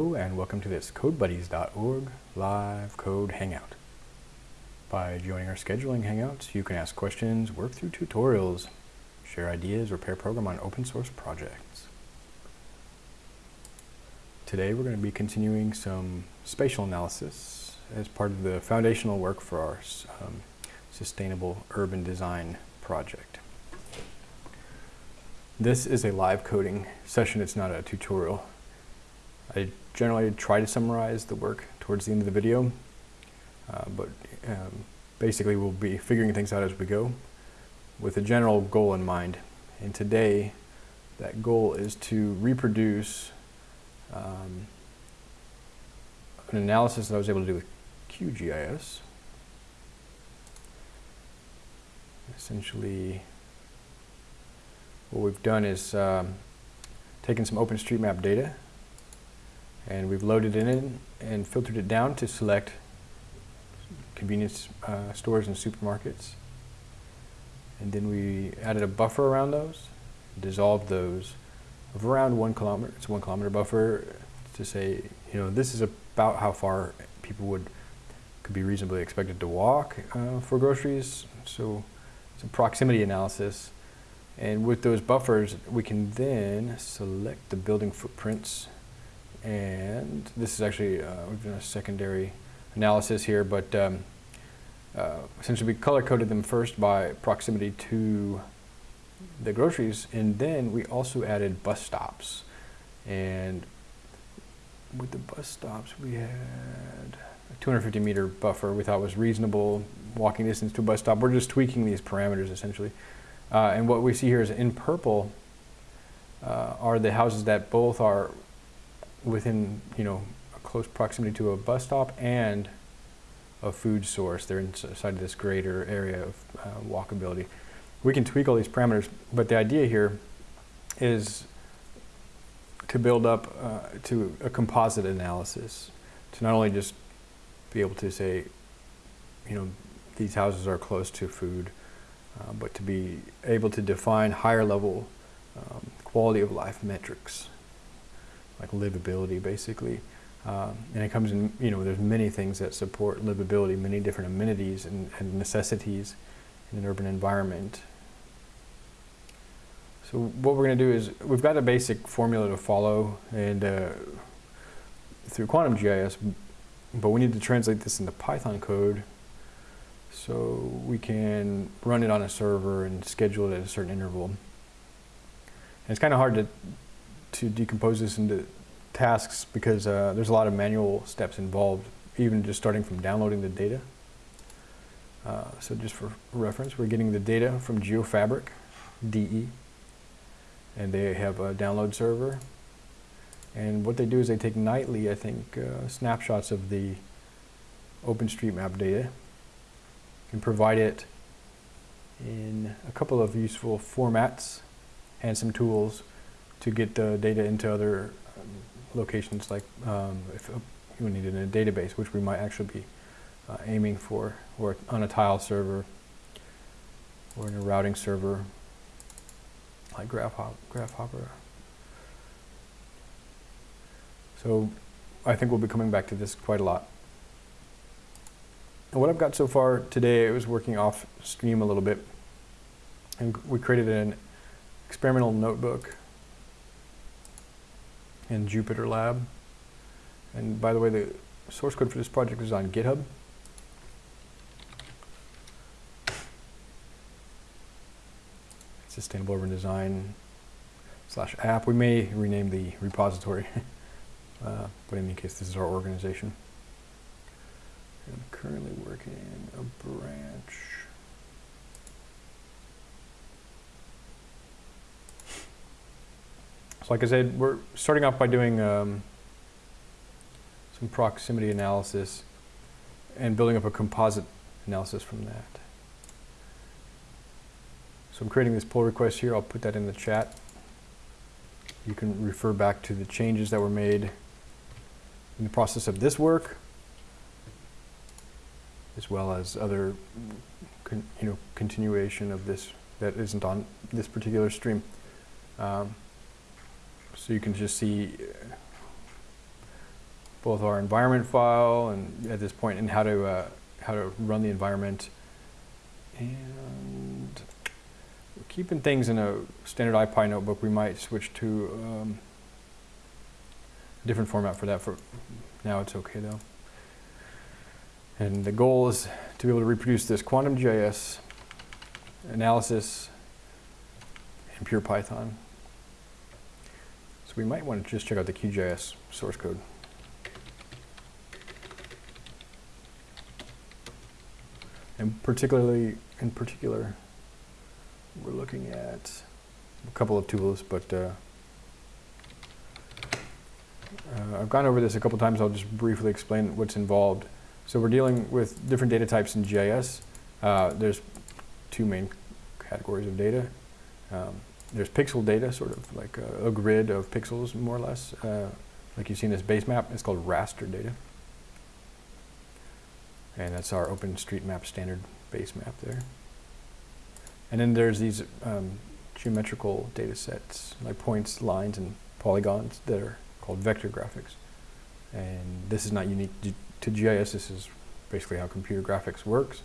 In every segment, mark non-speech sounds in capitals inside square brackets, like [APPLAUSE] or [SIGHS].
and welcome to this CodeBuddies.org live code hangout. By joining our scheduling hangouts, you can ask questions, work through tutorials, share ideas, or pair program on open source projects. Today we're going to be continuing some spatial analysis as part of the foundational work for our um, sustainable urban design project. This is a live coding session, it's not a tutorial. I generally try to summarize the work towards the end of the video, uh, but um, basically we'll be figuring things out as we go with a general goal in mind. And today, that goal is to reproduce um, an analysis that I was able to do with QGIS. Essentially, what we've done is um, taken some OpenStreetMap data and we've loaded it in and filtered it down to select convenience uh, stores and supermarkets. And then we added a buffer around those, dissolved those of around one kilometer. It's a one kilometer buffer to say, you know, this is about how far people would could be reasonably expected to walk uh, for groceries. So it's a proximity analysis. And with those buffers, we can then select the building footprints and this is actually, uh, we've done a secondary analysis here, but um, uh, essentially we color coded them first by proximity to the groceries, and then we also added bus stops. And with the bus stops, we had a 250 meter buffer we thought was reasonable walking distance to a bus stop. We're just tweaking these parameters essentially. Uh, and what we see here is in purple uh, are the houses that both are within, you know, a close proximity to a bus stop and a food source. They're inside of this greater area of uh, walkability. We can tweak all these parameters, but the idea here is to build up uh, to a composite analysis, to not only just be able to say, you know, these houses are close to food, uh, but to be able to define higher level um, quality of life metrics like livability basically. Um, and it comes in, you know, there's many things that support livability, many different amenities and, and necessities in an urban environment. So what we're going to do is, we've got a basic formula to follow and uh, through Quantum GIS, but we need to translate this into Python code so we can run it on a server and schedule it at a certain interval. And it's kind of hard to to decompose this into tasks because uh, there's a lot of manual steps involved, even just starting from downloading the data. Uh, so just for reference, we're getting the data from Geofabrik, DE, and they have a download server. And what they do is they take nightly, I think, uh, snapshots of the OpenStreetMap data and provide it in a couple of useful formats and some tools to get the data into other um, locations like um, if you need it in a database, which we might actually be uh, aiming for, or on a tile server, or in a routing server like GraphHop, GraphHopper. So I think we'll be coming back to this quite a lot. And what I've got so far today, I was working off stream a little bit, and we created an experimental notebook in Jupyter Lab. And by the way, the source code for this project is on GitHub. Sustainable Urban Design slash app. We may rename the repository, [LAUGHS] uh, but in any case, this is our organization. I'm currently working a branch like I said, we're starting off by doing um, some proximity analysis and building up a composite analysis from that. So I'm creating this pull request here. I'll put that in the chat. You can refer back to the changes that were made in the process of this work, as well as other, you know, continuation of this that isn't on this particular stream. Um, so you can just see both our environment file and at this point and how to uh, how to run the environment. And we're keeping things in a standard IPy notebook. We might switch to um, a different format for that. For now, it's okay though. And the goal is to be able to reproduce this quantum GIS analysis in pure Python. So we might want to just check out the QGIS source code. And particularly, in particular, we're looking at a couple of tools, but uh, uh, I've gone over this a couple times. I'll just briefly explain what's involved. So we're dealing with different data types in GIS. Uh, there's two main categories of data. Um, there's pixel data, sort of like a, a, grid of pixels, more or less. Uh, like you've seen this base map, it's called raster data. And that's our OpenStreetMap standard base map there. And then there's these um, geometrical data sets, like points, lines, and polygons that are called vector graphics. And this is not unique to GIS. This is basically how computer graphics works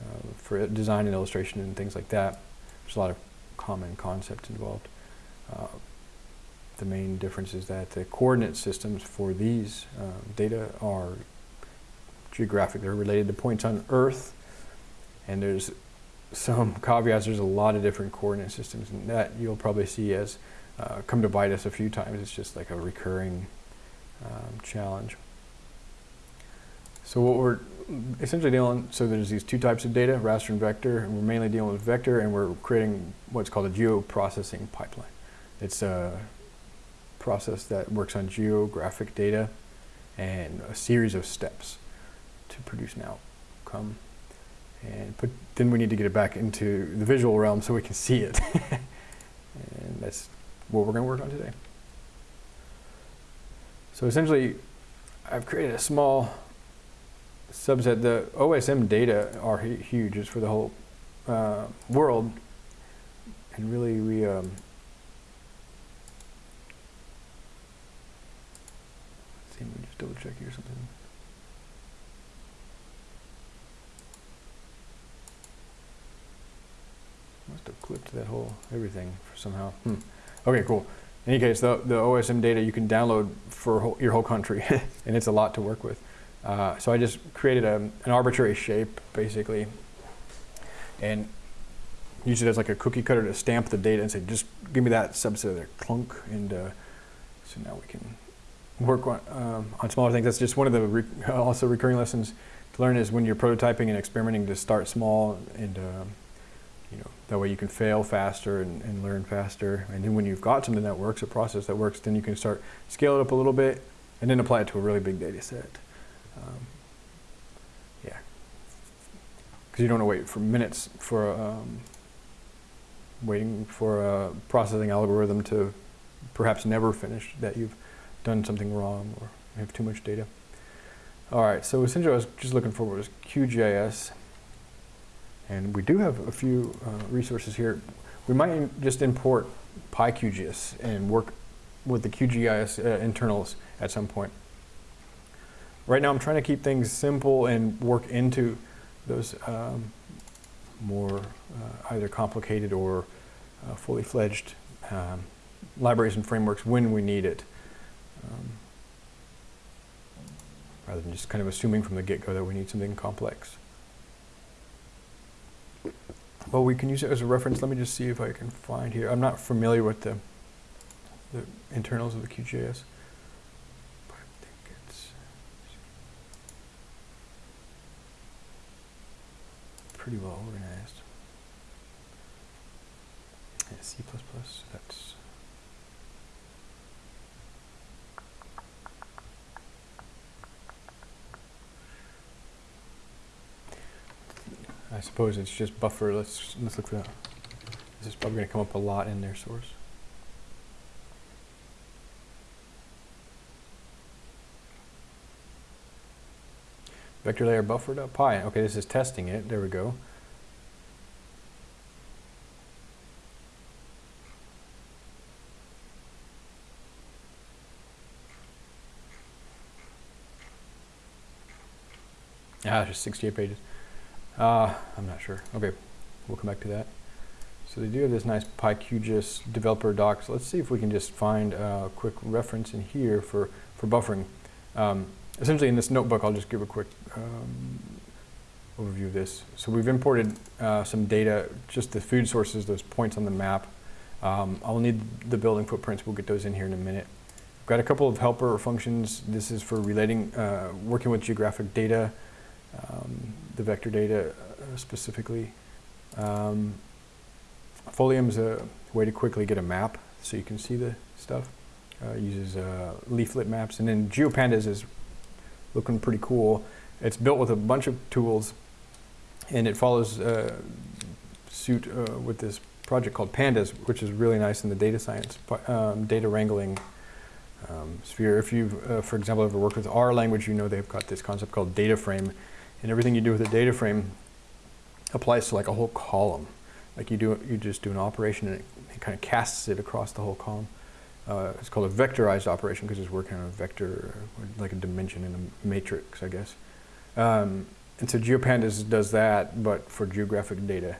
uh, for design and illustration and things like that. There's a lot of common concepts involved. Uh, the main difference is that the coordinate systems for these uh, data are geographic. They're related to points on Earth, and there's some [LAUGHS] caveats. There's a lot of different coordinate systems, and that you'll probably see as uh, come to bite us a few times. It's just like a recurring um, challenge. So what we're essentially dealing, so there's these two types of data, raster and vector, and we're mainly dealing with vector, and we're creating what's called a geoprocessing pipeline. It's a process that works on geographic data and a series of steps to produce an outcome. And put, then we need to get it back into the visual realm so we can see it. [LAUGHS] and that's what we're going to work on today. So essentially, I've created a small subset. The OSM data are huge. It's for the whole uh, world. And really, we um, see. Let me just double check here something. Must have clipped that whole everything somehow. Hmm. Okay, cool. In any case, the, the OSM data you can download for whole, your whole country, [LAUGHS] and it's a lot to work with. Uh, so I just created a, an arbitrary shape, basically, and use it as like a cookie cutter to stamp the data and say, just give me that subset of there, clunk, and uh, so now we can work on, um, on smaller things. That's just one of the re [LAUGHS] also recurring lessons to learn is when you're prototyping and experimenting to start small and um, you know that way you can fail faster and, and learn faster. And then when you've got something that works, a process that works, then you can start scale it up a little bit and then apply it to a really big data set. Um, yeah. Because you don't want to wait for minutes for um, waiting for a processing algorithm to perhaps never finish that you've done something wrong or have too much data. All right, so essentially I was just looking for was QGIS. And we do have a few uh, resources here. We might just import PyQGIS and work with the QGIS uh, internals at some point. Right now I'm trying to keep things simple and work into those um, more uh, either complicated or uh, fully fledged um, libraries and frameworks when we need it. Um, rather than just kind of assuming from the get-go that we need something complex. Well, we can use it as a reference. Let me just see if I can find here. I'm not familiar with the, the internals of the QGIS. But I think it's pretty well organized. Yeah, C++, that's I suppose it's just buffer. Let's let's look that. This is probably going to come up a lot in their source. Vector layer buffer.py. Okay, this is testing it. There we go. Ah, just 68 pages. Uh, I'm not sure. Okay, we'll come back to that. So they do have this nice PyQGIS developer docs. Let's see if we can just find a quick reference in here for, for buffering. Um, essentially in this notebook, I'll just give a quick um, overview of this. So we've imported uh, some data, just the food sources, those points on the map. Um, I'll need the building footprints. We'll get those in here in a minute. We've got a couple of helper functions. This is for relating, uh, working with geographic data, um, the vector data uh, specifically. Um, Folium is a way to quickly get a map so you can see the stuff. Uh, uses uh, leaflet maps. And then GeoPandas is looking pretty cool. It's built with a bunch of tools and it follows uh, suit uh, with this project called Pandas, which is really nice in the data science, um, data wrangling um, sphere. If you've, uh, for example, ever worked with R language, you know they've got this concept called data frame. And everything you do with a data frame applies to like a whole column. Like you do, you just do an operation and it, it kind of casts it across the whole column. Uh, it's called a vectorized operation because it's working on a vector, like a dimension in a matrix, I guess. Um, and so GeoPandas does that, but for geographic data.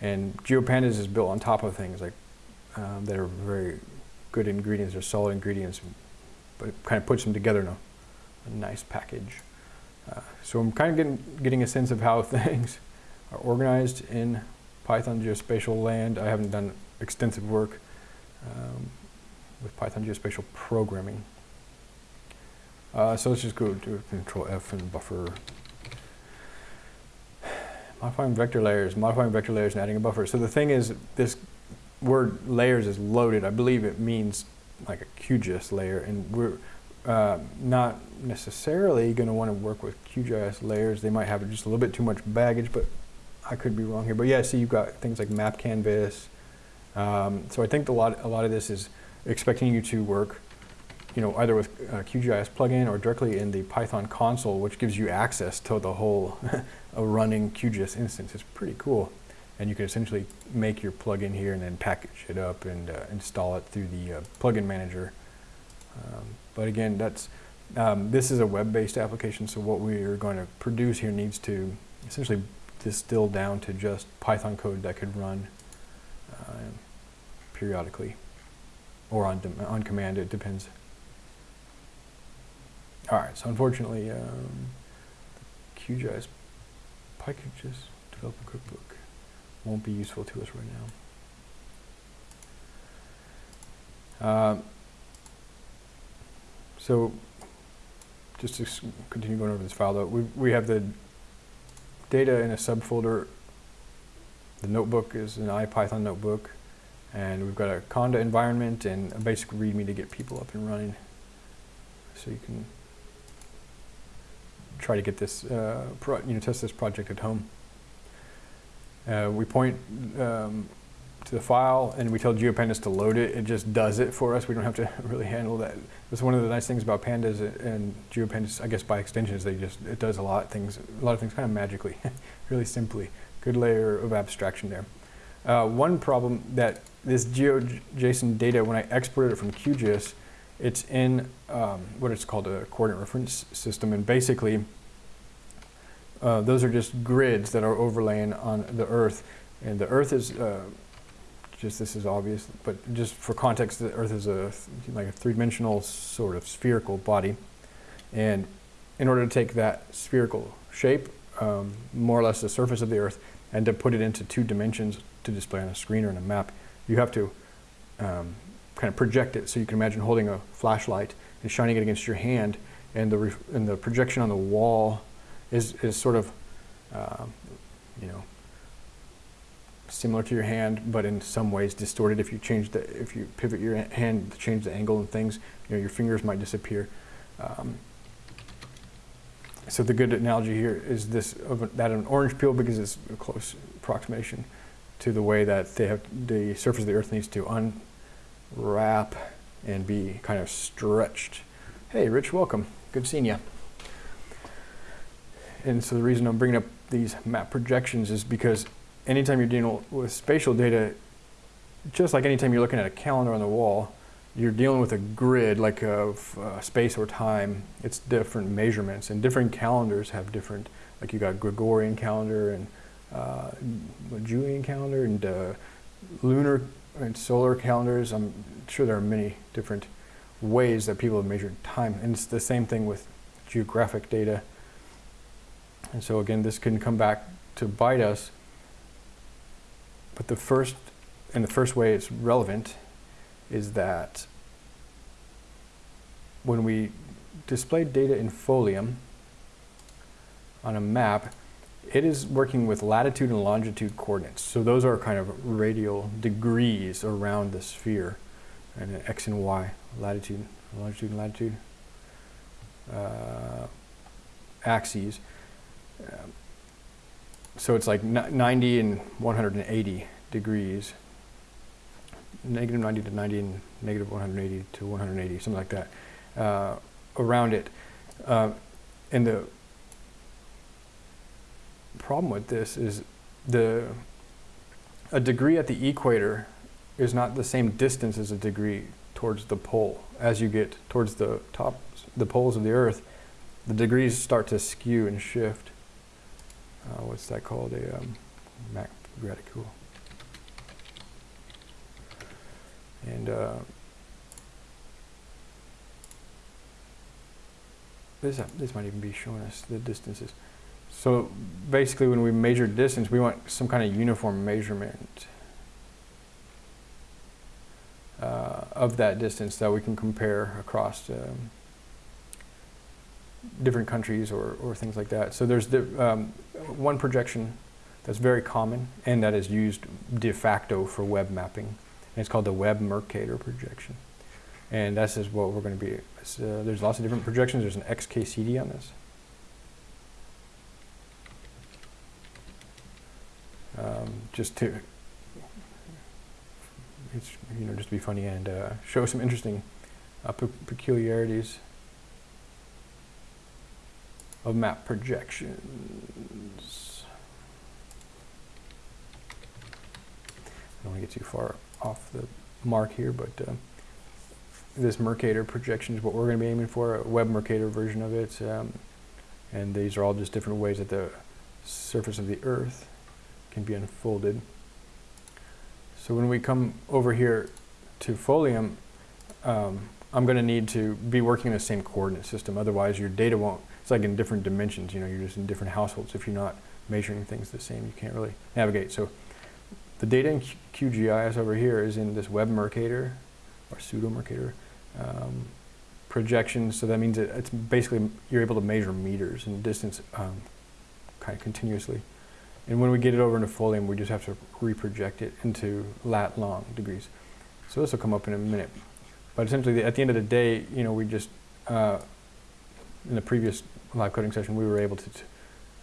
And GeoPandas is built on top of things like um, that are very good ingredients or solid ingredients, but it kind of puts them together in a, a nice package. Uh, so I'm kind of getting, getting a sense of how [LAUGHS] things are organized in Python geospatial land. I haven't done extensive work um, with Python geospatial programming. Uh, so let's just go to Control F and buffer. Modifying vector layers, modifying vector layers and adding a buffer. So the thing is, this word layers is loaded. I believe it means like a QGIS layer, and we're uh, not necessarily going to want to work with QGIS layers. They might have just a little bit too much baggage, but I could be wrong here. But yeah, see, you've got things like Map Canvas. Um, so I think a lot, a lot of this is expecting you to work, you know, either with a QGIS plugin or directly in the Python console, which gives you access to the whole [LAUGHS] running QGIS instance. It's pretty cool. And you can essentially make your plugin here and then package it up and uh, install it through the uh, plugin manager. Um, but again, that's um, this is a web-based application, so what we are going to produce here needs to essentially distill down to just Python code that could run uh, periodically or on, on command, it depends. All right, so unfortunately, um, QGIS PyQGIS Developer Cookbook won't be useful to us right now. Um, so just to continue going over this file though, we, we have the data in a subfolder. The notebook is an IPython notebook. And we've got a Conda environment and a basic README to get people up and running. So you can try to get this, uh, you know, test this project at home. Uh, we point um, to the file and we tell GeoPandas to load it. It just does it for us. We don't have to [LAUGHS] really handle that. That's one of the nice things about Pandas and GeoPandas, I guess by extension, is they just, it does a lot of things, a lot of things kind of magically, [LAUGHS] really simply. Good layer of abstraction there. Uh, one problem that this GeoJSON data, when I exported it from QGIS, it's in um, what it's called a coordinate reference system. And basically, uh, those are just grids that are overlaying on the Earth. And the Earth is, uh, just this is obvious, but just for context, the Earth is a like a three-dimensional sort of spherical body. And in order to take that spherical shape, um, more or less the surface of the Earth, and to put it into two dimensions to display on a screen or in a map, you have to um, kind of project it. So you can imagine holding a flashlight and shining it against your hand, and the and the projection on the wall is is sort of, uh, you know, similar to your hand, but in some ways distorted. If you change the if you pivot your hand to change the angle and things, you know, your fingers might disappear. Um, so the good analogy here is this of a, that of an orange peel because it's a close approximation to the way that they have the surface of the earth needs to unwrap and be kind of stretched. Hey, Rich, welcome. Good seeing you. And so the reason I'm bringing up these map projections is because anytime you're dealing with spatial data, just like anytime you're looking at a calendar on the wall, you're dealing with a grid like of uh, space or time. It's different measurements, and different calendars have different. Like you got Gregorian calendar and uh, Julian calendar and uh, lunar and solar calendars. I'm sure there are many different ways that people have measured time, and it's the same thing with geographic data. And so again, this can come back to bite us. But the first, and the first way it's relevant is that when we display data in Folium on a map, it is working with latitude and longitude coordinates. So those are kind of radial degrees around the sphere, and an x and y, latitude, longitude, and latitude uh, axes. Um, so it's like 90 and 180 degrees, negative 90 to 90 and negative 180 to 180, something like that, uh, around it. Uh, and the problem with this is the a degree at the equator is not the same distance as a degree towards the pole. As you get towards the top, the poles of the Earth, the degrees start to skew and shift. Uh, what's that called? A um, Mac reticule. And uh, this, this might even be showing us the distances. So basically when we measure distance, we want some kind of uniform measurement uh, of that distance that we can compare across um, different countries or, or things like that. So there's the, um, one projection that's very common and that is used de facto for web mapping. And it's called the Web Mercator projection. And this is what we're going to be. Uh, there's lots of different projections. There's an XKCD on this. Um, just to, it's, you know, just be funny and uh, show some interesting uh, pe peculiarities of map projections. I don't want to get too far off the mark here, but uh, this Mercator projection is what we're going to be aiming for, a web Mercator version of it. Um, and these are all just different ways that the surface of the Earth can be unfolded. So when we come over here to Folium, um, I'm going to need to be working in the same coordinate system. Otherwise, your data won't, it's like in different dimensions. You know, you're just in different households. If you're not measuring things the same, you can't really navigate. So the data in QGIS over here is in this web Mercator or pseudo Mercator um, projection. So that means that it's basically you're able to measure meters and distance um, kind of continuously. And when we get it over into Folium, we just have to reproject it into lat long degrees. So this will come up in a minute. But essentially, at the end of the day, you know, we just, uh, in the previous live coding session, we were able to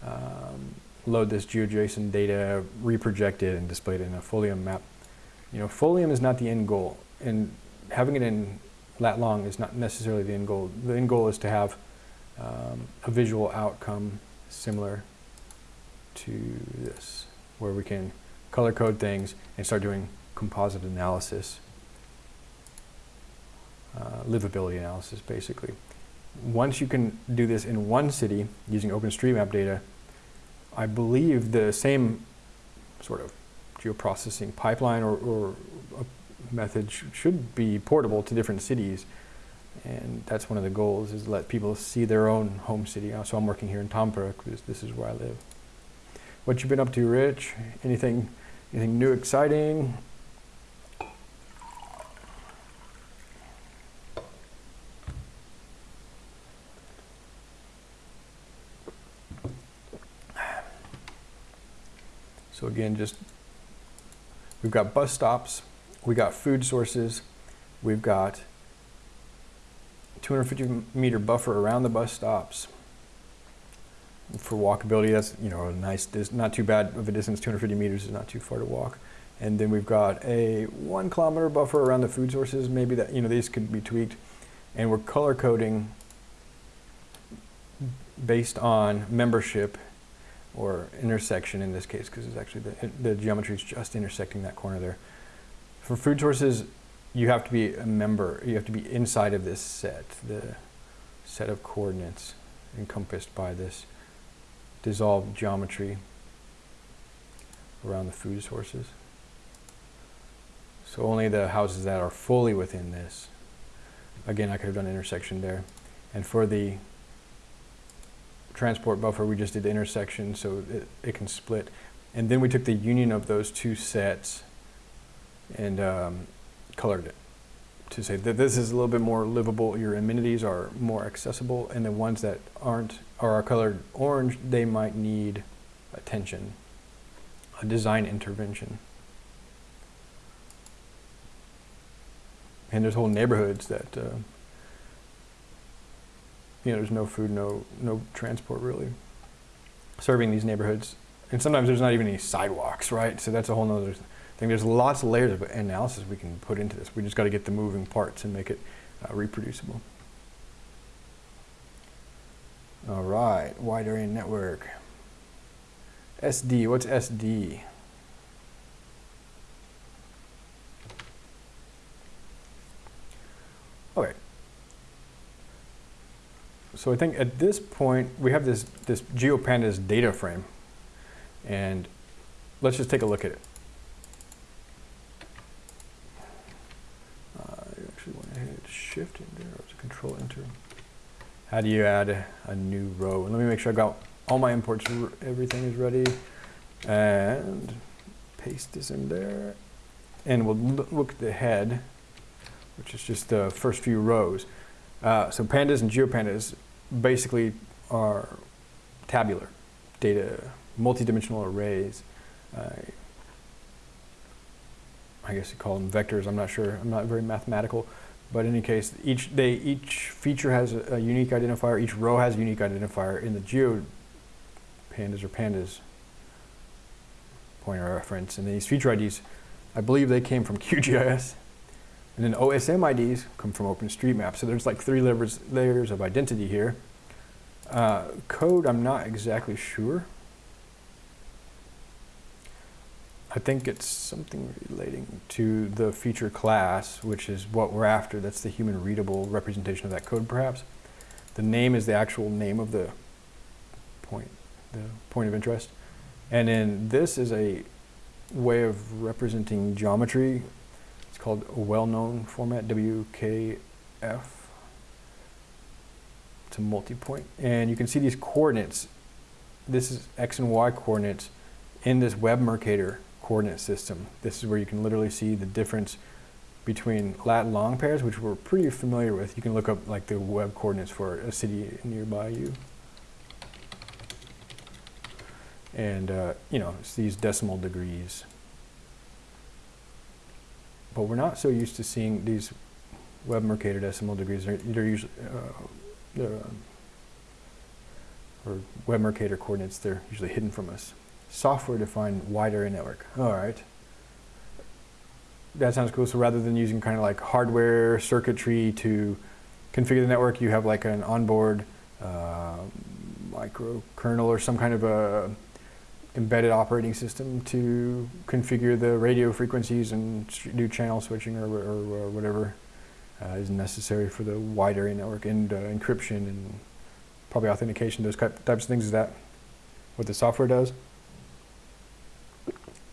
um, load this GeoJSON data, reproject it, and display it in a Folium map. You know, Folium is not the end goal, and having it in lat long is not necessarily the end goal. The end goal is to have um, a visual outcome similar to this, where we can color code things and start doing composite analysis, uh, livability analysis, basically. Once you can do this in one city using OpenStreetMap data, I believe the same sort of geoprocessing pipeline or, or method sh should be portable to different cities. And that's one of the goals is let people see their own home city. So I'm working here in Tampere because this is where I live. What you been up to, Rich? Anything, anything new, exciting? So again, just we've got bus stops, we got food sources, we've got 250 meter buffer around the bus stops for walkability, that's you know a nice, not too bad of a distance. 250 meters is not too far to walk. And then we've got a one kilometer buffer around the food sources. Maybe that you know these could be tweaked, and we're color coding based on membership or intersection in this case, because it's actually the, the geometry is just intersecting that corner there. For food sources, you have to be a member, you have to be inside of this set, the set of coordinates encompassed by this dissolved geometry around the food sources. So only the houses that are fully within this. Again, I could have done intersection there. And for the transport buffer, we just did the intersection so it, it can split. And then we took the union of those two sets and um, colored it to say that this is a little bit more livable, your amenities are more accessible, and the ones that aren't or are colored orange, they might need attention, a design intervention. And there's whole neighborhoods that, uh, you know, there's no food, no, no transport really serving these neighborhoods. And sometimes there's not even any sidewalks, right? So that's a whole nother thing. There's lots of layers of analysis we can put into this. We just got to get the moving parts and make it uh, reproducible. All right, wide area network. SD, what's SD? Okay. So I think at this point, we have this, this GeoPandas data frame. And let's just take a look at it. Uh, I actually want to hit shift enter or to control enter. How do you add a, new row? And let me make sure I got all my imports, everything is ready. And paste this in there. And we'll look at the head which is just the first few rows. Uh, so pandas and geopandas basically are tabular data, multidimensional arrays. Uh, I guess you call them vectors. I'm not sure. I'm not very mathematical. But in any case, each, they, each feature has a, a unique identifier. Each row has a unique identifier. In the geo pandas or pandas pointer reference, and these feature IDs, I believe they came from [LAUGHS] QGIS. And then OSM IDs come from OpenStreetMap. So there's like three layers, layers of identity here. Uh, code, I'm not exactly sure. I think it's something relating to the feature class, which is what we're after. That's the human readable representation of that code, perhaps. The name is the actual name of the point, the point of interest. And then this is a way of representing geometry it's called a well-known format, WKF. It's a multi-point. And you can see these coordinates. This is X and Y coordinates in this Web Mercator coordinate system. This is where you can literally see the difference between lat long pairs, which we're pretty familiar with. You can look up like the web coordinates for a city nearby you. And, uh, you know, it's these decimal degrees. But we're not so used to seeing these Web Mercator decimal degrees. They're, they're usually, uh, uh, or Web Mercator coordinates, they're usually hidden from us. Software-defined wide area network. All right. That sounds cool. So rather than using kind of like hardware circuitry to configure the network, you have like an onboard uh, microkernel or some kind of a embedded operating system to configure the radio frequencies and do channel switching or, or, or whatever uh, is necessary for the wide area network and uh, encryption and probably authentication, those types of things. Is that what the software does?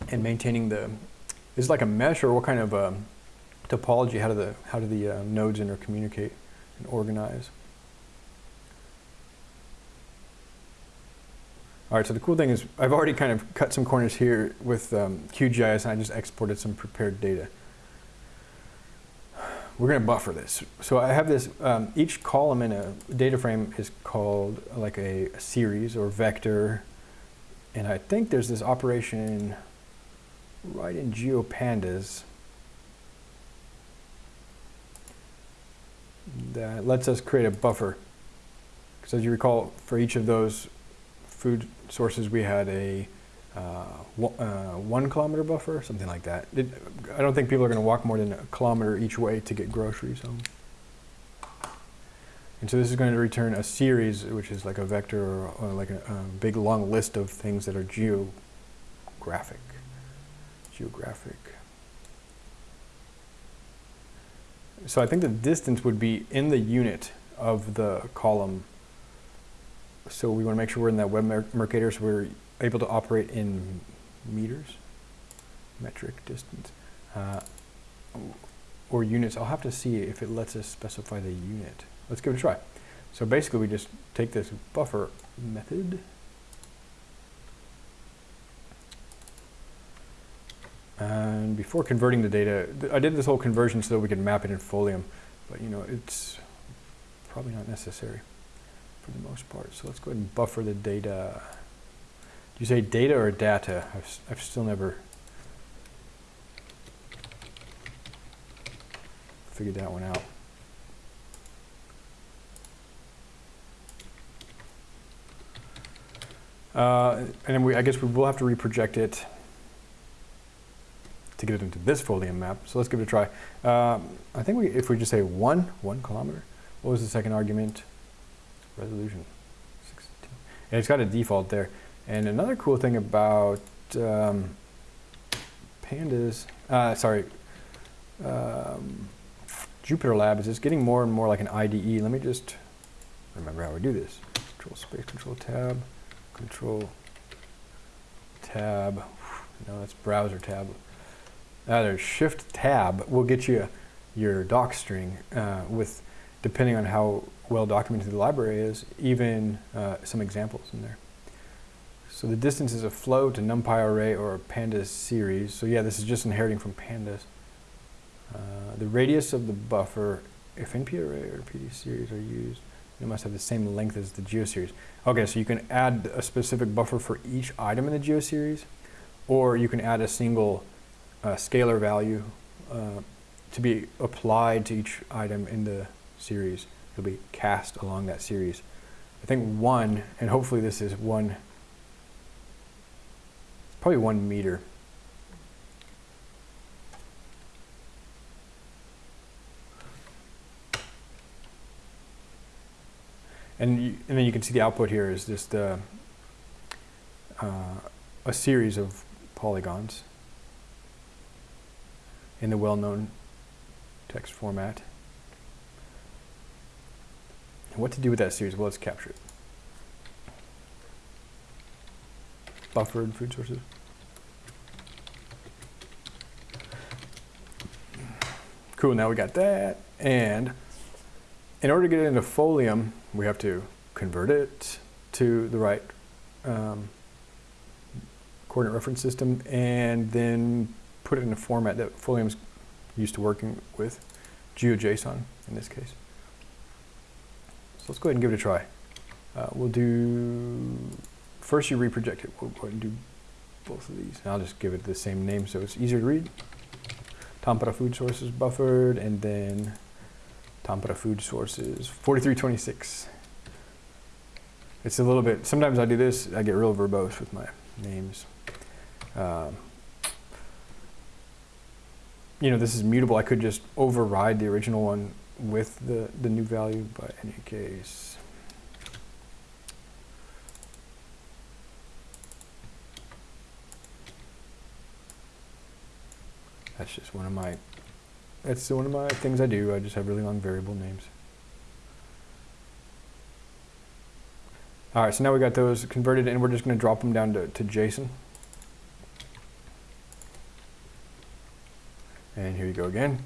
And maintaining the, is like a mesh or what kind of um, topology? How do the, how do the uh, nodes intercommunicate and organize? All right, so the cool thing is I've already kind of cut some corners here with um, QGIS and I just exported some prepared data. We're going to buffer this. So I have this, um, each column in a data frame is called like a series or vector. And I think there's this operation right in GeoPandas that lets us create a buffer. Because as you recall, for each of those food sources, we had a uh, uh, one kilometer buffer, something like that. It, I don't think people are going to walk more than a kilometer each way to get groceries home. And so this is going to return a series, which is like a vector or, or like a, a, big long list of things that are geographic. Geographic. So I think the distance would be in the unit of the column. So we want to make sure we're in that web mer Mercator so we're able to operate in meters, metric distance, uh, or units. I'll have to see if it lets us specify the unit. Let's give it a try. So basically we just take this buffer method And before converting the data, I did this whole conversion so that we could map it in Folium, but you know, it's probably not necessary for the most part. So let's go ahead and buffer the data. Do you say data or data? I've, I've still never figured that one out. Uh, and then we, I guess we will have to reproject it to get it into this Folium map. So let's give it a try. Um, I think we, if we just say one, one kilometer, what was the second argument? Resolution, 16. And it's got a default there. And another cool thing about um, pandas, uh, sorry, um, Jupyter Lab is it's getting more and more like an IDE. Let me just remember how we do this. Control space, control tab, control tab. No, that's browser tab. Either shift tab will get you your doc string uh, with, depending on how well documented the library is, even uh, some examples in there. So the distance is a float, a NumPy array, or a pandas series. So yeah, this is just inheriting from pandas. Uh, the radius of the buffer, if NP array or PD series are used, it must have the same length as the geoseries. Okay, so you can add a specific buffer for each item in the geoseries, or you can add a single uh, scalar value uh, to be applied to each item in the series. It'll be cast along that series. I think one, and hopefully this is one, probably one meter. And, you, and then you can see the output here is just uh, uh, a series of polygons in the well-known text format. And what to do with that series? Well, let's capture it. Buffered food sources. Cool, now we got that. And in order to get it into Folium, we have to convert it to the right um, coordinate reference system and then put it in a format that Folium's used to working with, GeoJSON in this case. So let's go ahead and give it a try. Uh, we'll do, first you reproject it. We'll go ahead and do both of these. And I'll just give it the same name so it's easier to read. Tampere food sources buffered, and then Tampere food sources 4326. It's a little bit, sometimes I do this, I get real verbose with my names. Um, you know, this is mutable. I could just override the original one with the, the new value, but in any case, that's just one of my, that's one of my things I do. I just have really long variable names. All right, so now we got those converted and we're just gonna drop them down to, to JSON. And here you go again.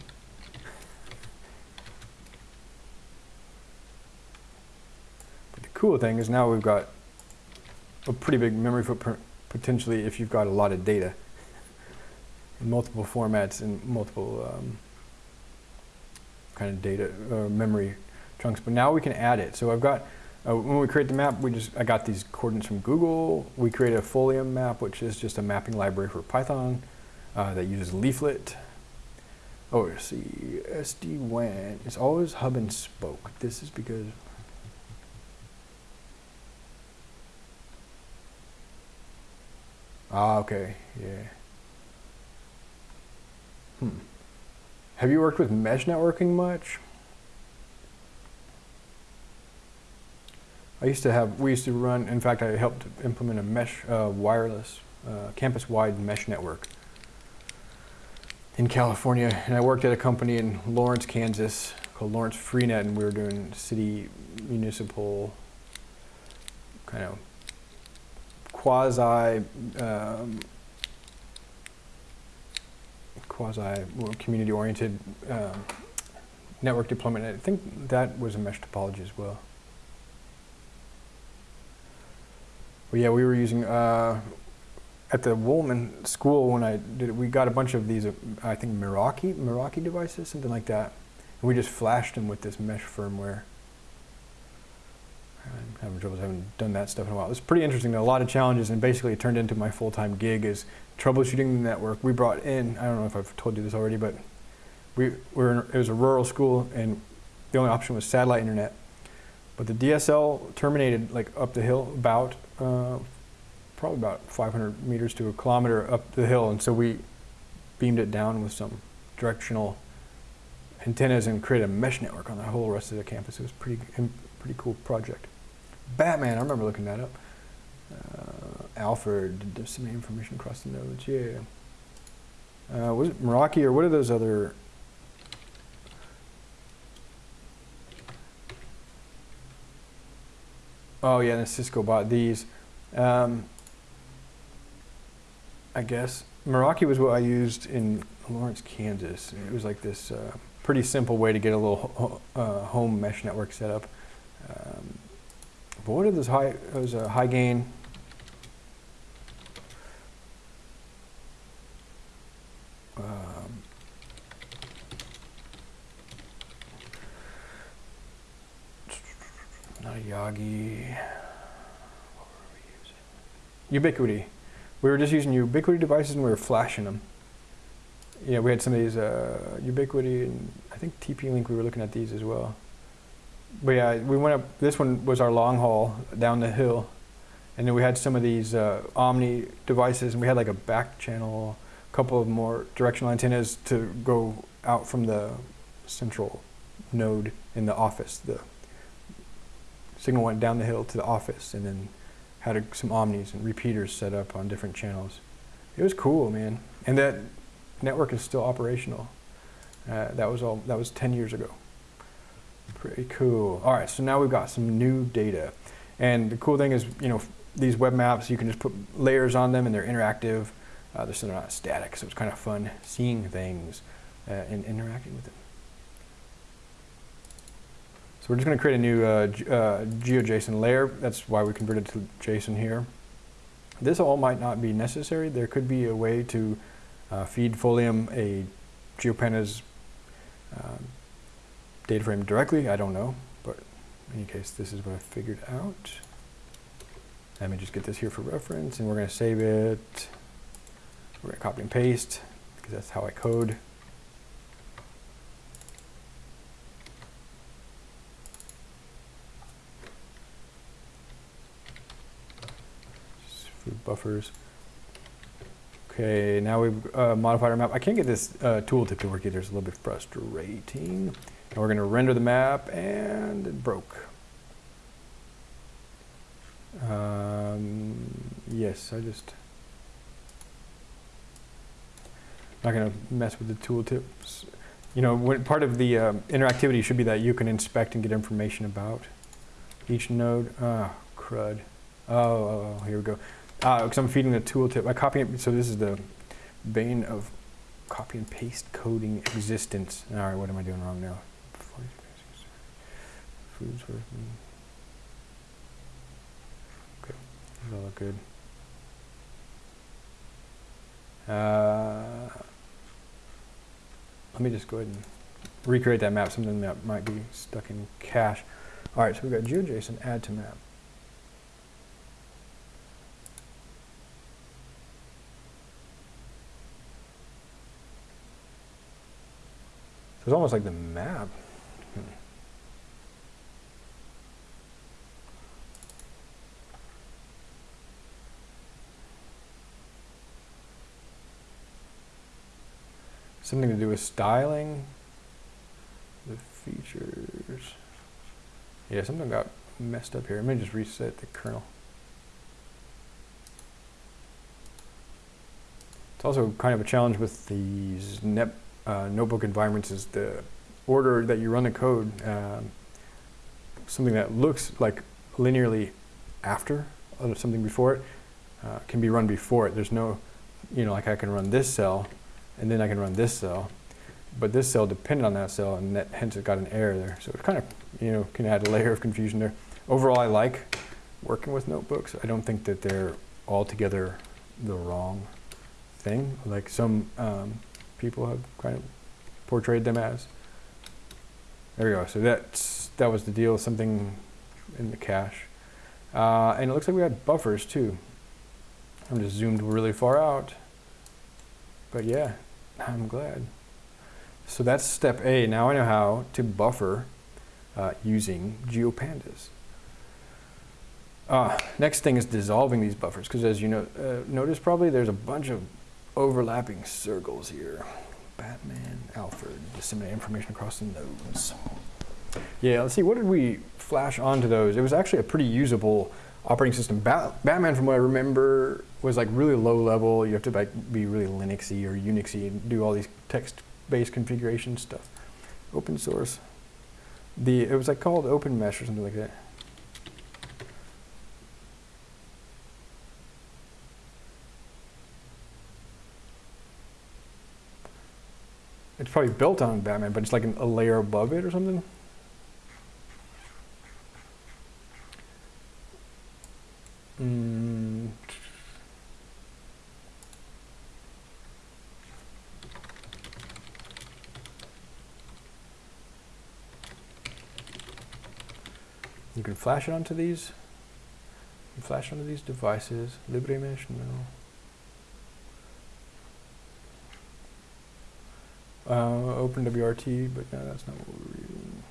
But the cool thing is now we've got a pretty big memory footprint potentially if you've got a lot of data in multiple formats and multiple um, kind of data uh, memory chunks. But now we can add it. So I've got, uh, when we create the map, we just, I got these coordinates from Google. We created a Folium map, which is just a mapping library for Python uh, that uses leaflet Oh, see, SD-WAN is always hub and spoke. This is because Ah, okay, yeah. Hmm. Have you worked with mesh networking much? I used to have, we used to run, in fact, I helped implement a mesh uh, wireless, uh, campus-wide mesh network in California, and I worked at a company in Lawrence, Kansas called Lawrence Freenet, and we were doing city municipal kind of quasi um, quasi community oriented um, network deployment. I think that was a mesh topology as well. Yeah, we were using uh, at the Woolman school when I did it, we got a bunch of these, I think Meraki, Meraki devices, something like that. And we just flashed them with this mesh firmware. I'm having trouble, I haven't done that stuff in a while. It was pretty interesting, a lot of challenges, and basically it turned into my full-time gig is troubleshooting the network. We brought in, I don't know if I've told you this already, but we were in, it was a rural school, and the only option was satellite internet. But the DSL terminated like up the hill about uh, probably about 500 meters to a kilometer up the hill, and so we beamed it down with some directional antennas and created a mesh network on the whole rest of the campus. It was pretty pretty cool project. Batman, I remember looking that up. Uh, Alfred, some information across the nodes. Yeah. Uh, was it Meraki or what are those other Oh yeah, and Cisco bought these. Um, I guess Meraki was what I used in Lawrence, Kansas. It was like this uh, pretty simple way to get a little uh, home mesh network set up. Um, but what are those high? Those uh, high gain. Um, not Yagi. Ubiquiti. We were just using Ubiquiti devices and we were flashing them. Yeah, we had some of these uh, Ubiquiti and I think TP-Link, we were looking at these as well. But yeah, we went up, this one was our long haul down the hill. And then we had some of these uh, Omni devices and we had like a back channel, a couple of more directional antennas to go out from the central node in the office. The signal went down the hill to the office and then had a, some omnis and repeaters set up on different channels. It was cool, man. And that network is still operational. Uh, that was all. That was 10 years ago. Pretty cool. All right, so now we've got some new data, and the cool thing is, you know, these web maps you can just put layers on them, and they're interactive. Uh, they're, they're not static, so it's kind of fun seeing things uh, and interacting with them. So we're just going to create a new uh, uh, GeoJSON layer. That's why we converted to JSON here. This all might not be necessary. There could be a way to uh, feed Folium a GeoPandas um, data frame directly. I don't know, but in any case, this is what I figured out. Let me just get this here for reference, and we're going to save it. We're going to copy and paste, because that's how I code. food buffers. Okay, now we've uh, modified our map. I can't get this uh, tooltip to work either. It's a little bit frustrating. And we're going to render the map, and it broke. Um, yes, I just... Not going to mess with the tooltips. You know, when, part of the um, interactivity should be that you can inspect and get information about each node. Ah, crud. Oh, oh, oh, here we go because uh, I'm feeding the tooltip. I copy it, so this is the bane of copy and paste coding existence. All right, what am I doing wrong now? Foods. Okay, that look good? Uh, let me just go ahead and recreate that map, something that might be stuck in cache. All right, so we've got GeoJSON add to map. It's almost like the map. Hmm. Something to do with styling. The features. Yeah, something got messed up here. Let me just reset the kernel. It's also kind of a challenge with these net, uh, notebook environments is the order that you run the code. Um, something that looks like linearly after uh, something before it uh, can be run before it. There's no, you know, like I can run this cell and then I can run this cell, but this cell depended on that cell and that, hence it got an error there. So it kind of, you know, can add a layer of confusion there. Overall, I like working with notebooks. I don't think that they're altogether the wrong thing, like some um, people have kind of portrayed them as. There we go. So that's that was the deal. Something in the cache, uh, and it looks like we got buffers too. I'm just zoomed really far out, but yeah, I'm glad. So that's step A. Now I know how to buffer uh, using GeoPandas. Uh, next thing is dissolving these buffers, because as you know, uh, notice probably there's a bunch of overlapping circles here. Batman, Alfred, disseminate information across the nodes. Yeah, let's see, what did we flash onto those? It was actually a pretty usable operating system. Bat Batman, from what I remember, was like really low level. You have to like be really Linuxy or Unixy and do all these text-based configuration stuff. Open source. The it was like called Open Mesh or something like that. It's probably built on Batman, but it's like an, a layer above it or something. Mm. You can flash it onto these. flash onto these devices. LibreMesh, no. Uh, OpenWRT, but no, that's not what we're using.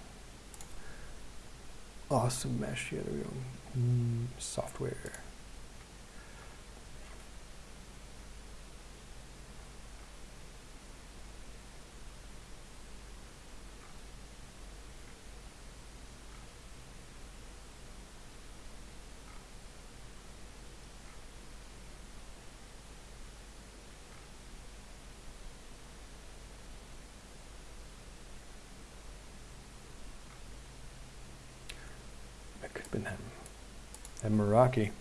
Awesome mesh, yeah, there we go. Mm, software. and Meraki.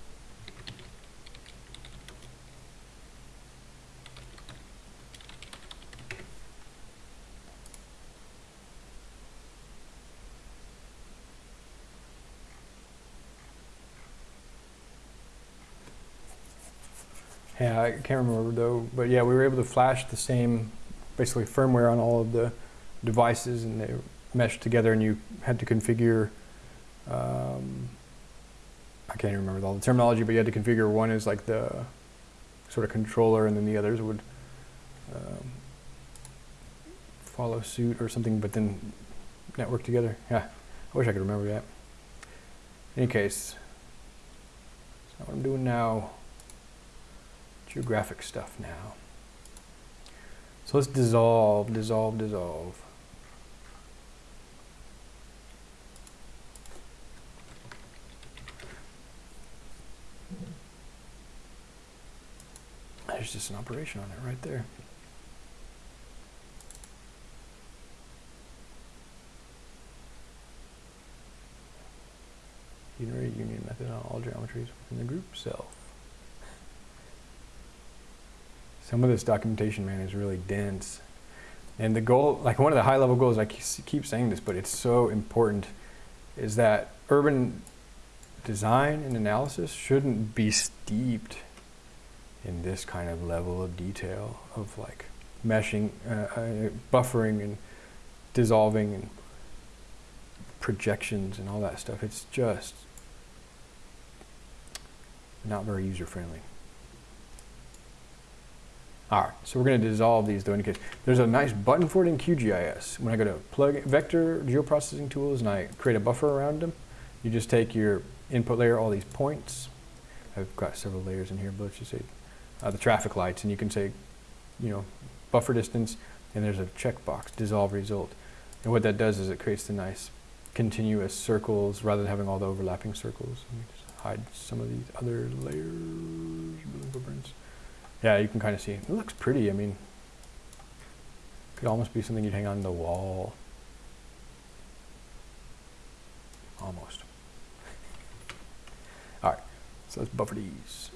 Yeah, I can't remember though, but yeah, we were able to flash the same, basically firmware on all of the devices and they meshed together and you had to configure um, I can't even remember all the terminology, but you had to configure one as like the sort of controller and then the others would um, follow suit or something, but then network together. Yeah, I wish I could remember that. In any case, that's what I'm doing now. Geographic stuff now. So let's dissolve, dissolve, dissolve. There's just an operation on it right there. Unary union method on all geometries within the group self. Some of this documentation, man, is really dense. And the goal, like one of the high level goals, I keep saying this, but it's so important, is that urban design and analysis shouldn't be steeped in this kind of level of detail of like meshing, uh, uh, buffering and dissolving and projections and all that stuff. It's just not very user friendly. All right, so we're going to dissolve these though. in case. there's a nice button for it in QGIS. When I go to plug vector geoprocessing tools and I create a buffer around them, you just take your input layer, all these points. I've got several layers in here, but let's just say uh, the traffic lights, and you can say, you know, buffer distance, and there's a checkbox, dissolve result. And what that does is it creates the nice continuous circles rather than having all the overlapping circles. Let me just hide some of these other layers, Yeah, you can kind of see. It looks pretty. I mean, could almost be something you'd hang on the wall. Almost. So let's buffer these.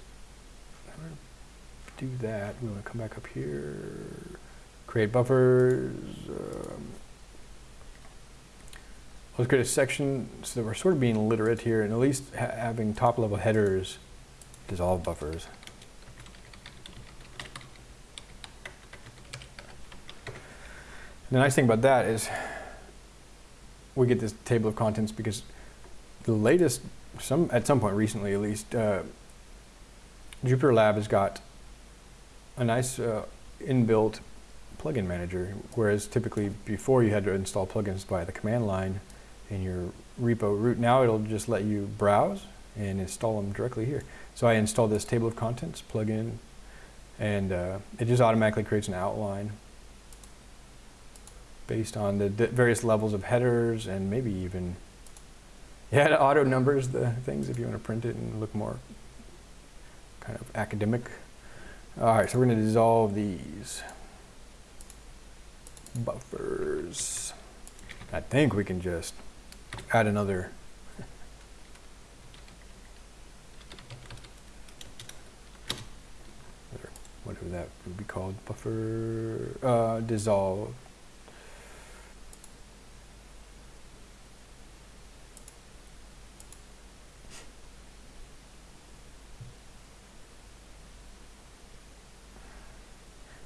Do that. We want to come back up here, create buffers. Um, let's create a section so that we're sort of being literate here and at least ha having top level headers dissolve buffers. And the nice thing about that is we get this table of contents because the latest, some at some point recently at least, uh, Jupyter Lab has got a nice uh, inbuilt plugin manager, whereas typically before you had to install plugins by the command line in your repo root. Now it'll just let you browse and install them directly here. So I installed this table of contents plugin, and uh, it just automatically creates an outline based on the various levels of headers and maybe even, [LAUGHS] yeah, it auto numbers the things if you want to print it and look more kind of academic. All right, so we're going to dissolve these buffers. I think we can just add another [LAUGHS] whatever that would be called, buffer, uh, dissolve.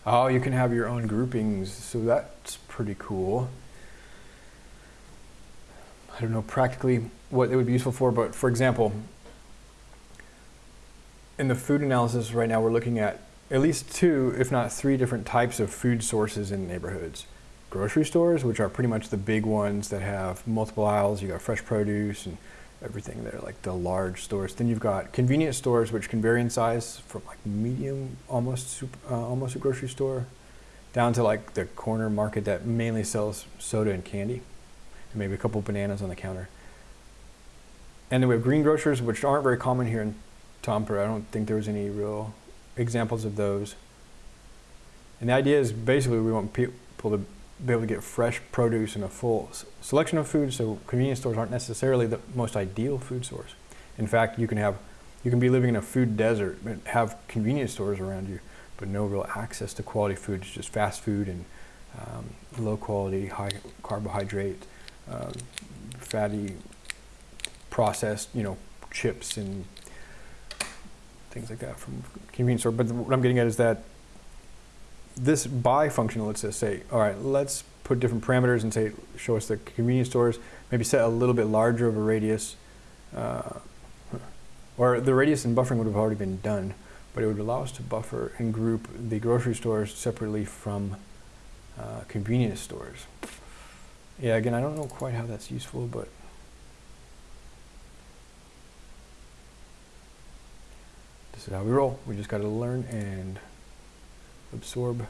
Oh, you can have your own groupings, so that's pretty cool. I don't know practically what it would be useful for, but for example, in the food analysis right now, we're looking at at least two, if not three different types of food sources in neighborhoods. Grocery stores, which are pretty much the big ones that have multiple aisles. You got fresh produce and everything there, like the large stores. Then you've got convenience stores, which can vary in size from like medium, almost super, uh, almost a grocery store, down to like the corner market that mainly sells soda and candy, and maybe a couple bananas on the counter. And then we have green grocers, which aren't very common here in Tampere. I don't think there was any real examples of those. And the idea is basically we want people to be able to get fresh produce and a full selection of food, so convenience stores aren't necessarily the most ideal food source. In fact, you can have, you can be living in a food desert and have convenience stores around you, but no real access to quality food. It's just fast food and um, low quality, high carbohydrate, uh, fatty, processed, you know, chips and things like that from convenience store. But what I'm getting at is that this by function lets say, all right, let's put different parameters and say, show us the convenience stores, maybe set a little bit larger of a radius, uh, or the radius and buffering would have already been done, but it would allow us to buffer and group the grocery stores separately from uh, convenience stores. Yeah, again, I don't know quite how that's useful, but this is how we roll. We just got to learn and absorb.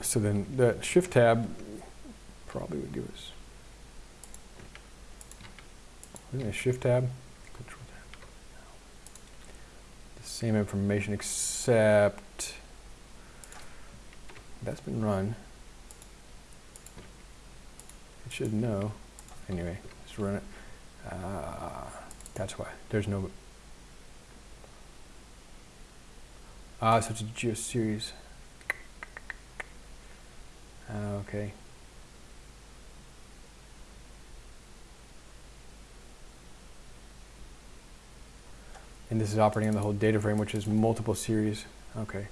So then that shift tab probably would give us isn't shift tab? Control tab. The same information except that's been run. It should know. Anyway let's run it uh, that's why. There's no... Ah, so it's a geoseries. Uh, okay. And this is operating on the whole data frame, which is multiple series. Okay.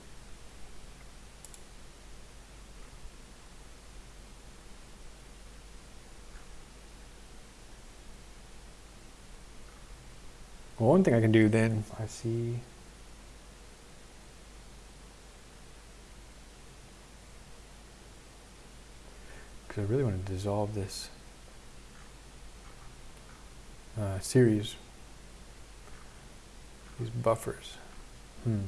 Well, one thing I can do then, I see. Because I really want to dissolve this uh, series, these buffers. Hmm.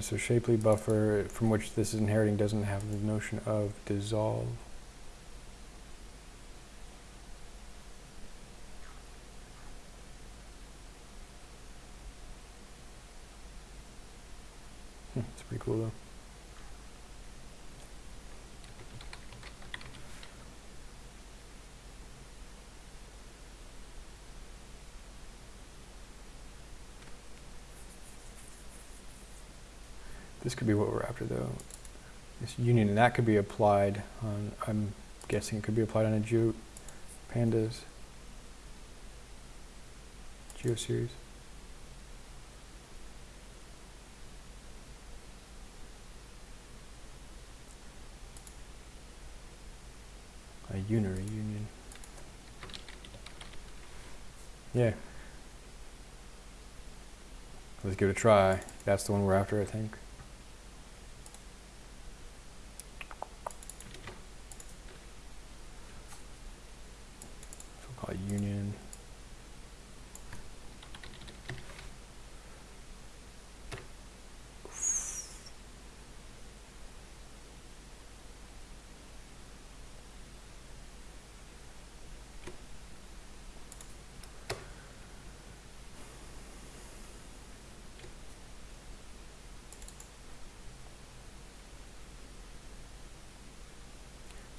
So shapely buffer from which this is inheriting doesn't have the notion of dissolve. Hmm, It's pretty cool though. This could be what we're after though. This union, and that could be applied on, I'm guessing it could be applied on a Geo Pandas GeoSeries. A unary union. Yeah. Let's give it a try. That's the one we're after, I think. It union.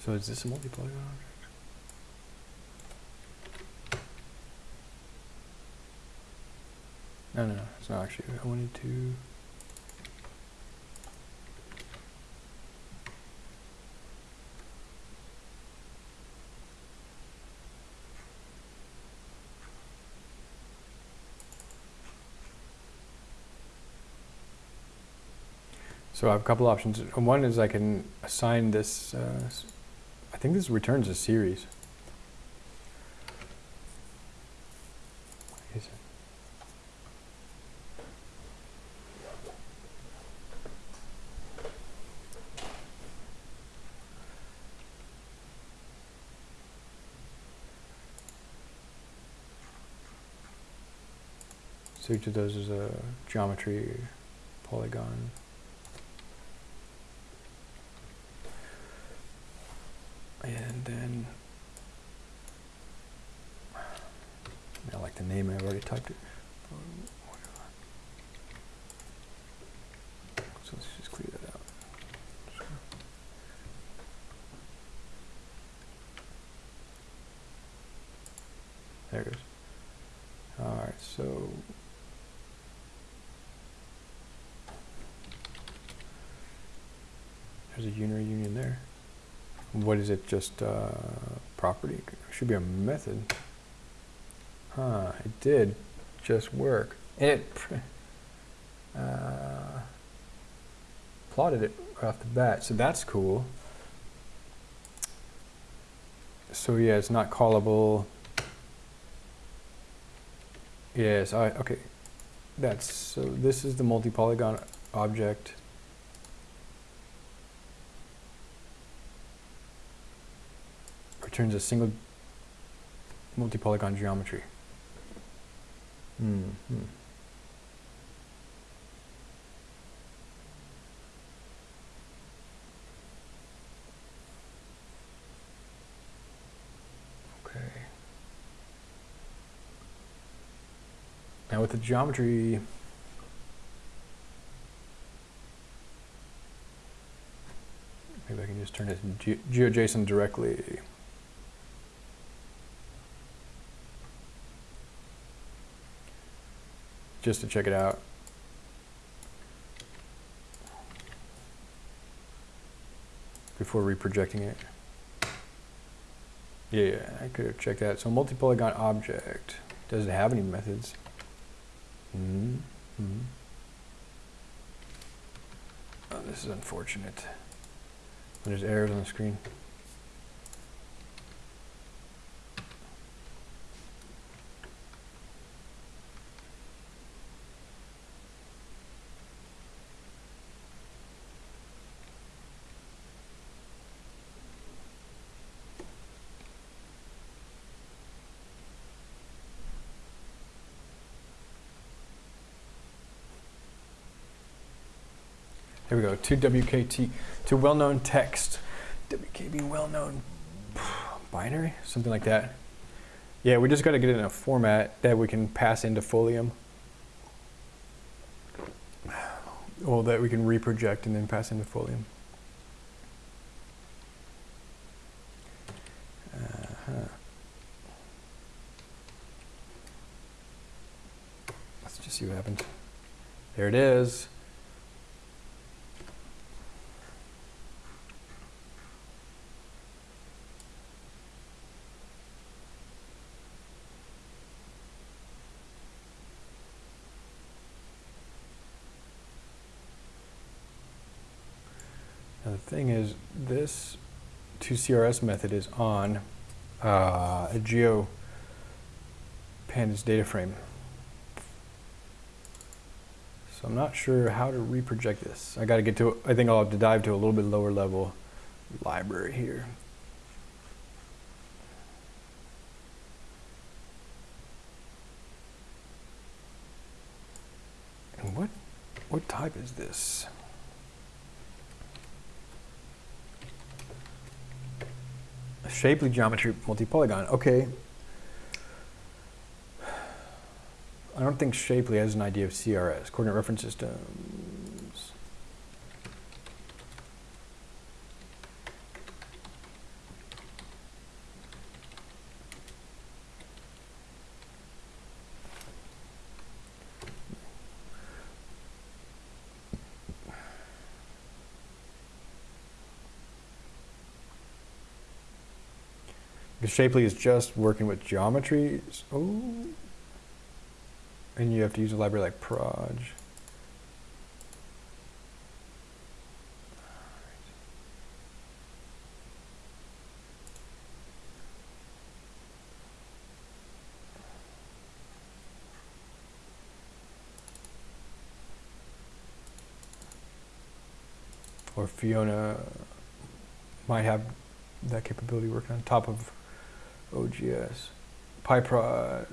So is this a multi-polygon No, no, it's not actually. I wanted to. So I have a couple options. One is I can assign this, uh, I think this returns a series. Is it? So each of those is a geometry polygon. And then I like the name, I've already typed it. So let's just clear that out. There it goes. Alright, so there's a unary union there. What is it? Just uh, property? Should be a method. Huh, it did just work. And it [LAUGHS] uh, plotted it off the bat, so that's cool. So yeah, it's not callable. Yes, I, okay. That's, so this is the multi-polygon object. Returns a single multi-polygon geometry. Hmm. hmm. Okay. Now with the geometry, maybe I can just turn it into Ge- GeoJSON directly. Just to check it out. Before reprojecting it. Yeah, I could have checked that. So multi-polygon object. Does it have any methods? Mm -hmm. Oh, this is unfortunate. There's errors on the screen. We go. To WKT, to well-known text. WKB well-known binary, something like that. Yeah, we just got to get it in a format that we can pass into Folium. Or that we can reproject and then pass into Folium. Uh-huh. Let's just see what happens. There it is. Now the thing is, this 2CRS method is on uh, a Geo Pandas data frame. So I'm not sure how to reproject this. I got to get to, I think I'll have to dive to a little bit lower level library here. And what, what type is this? Shapely geometry multi-polygon. Okay. I don't think Shapely has an idea of CRS, coordinate reference systems. Because Shapely is just working with geometries. Oh. And you have to use a library like Proj. Or Fiona might have that capability working on top of OGS. PyProj. Uh,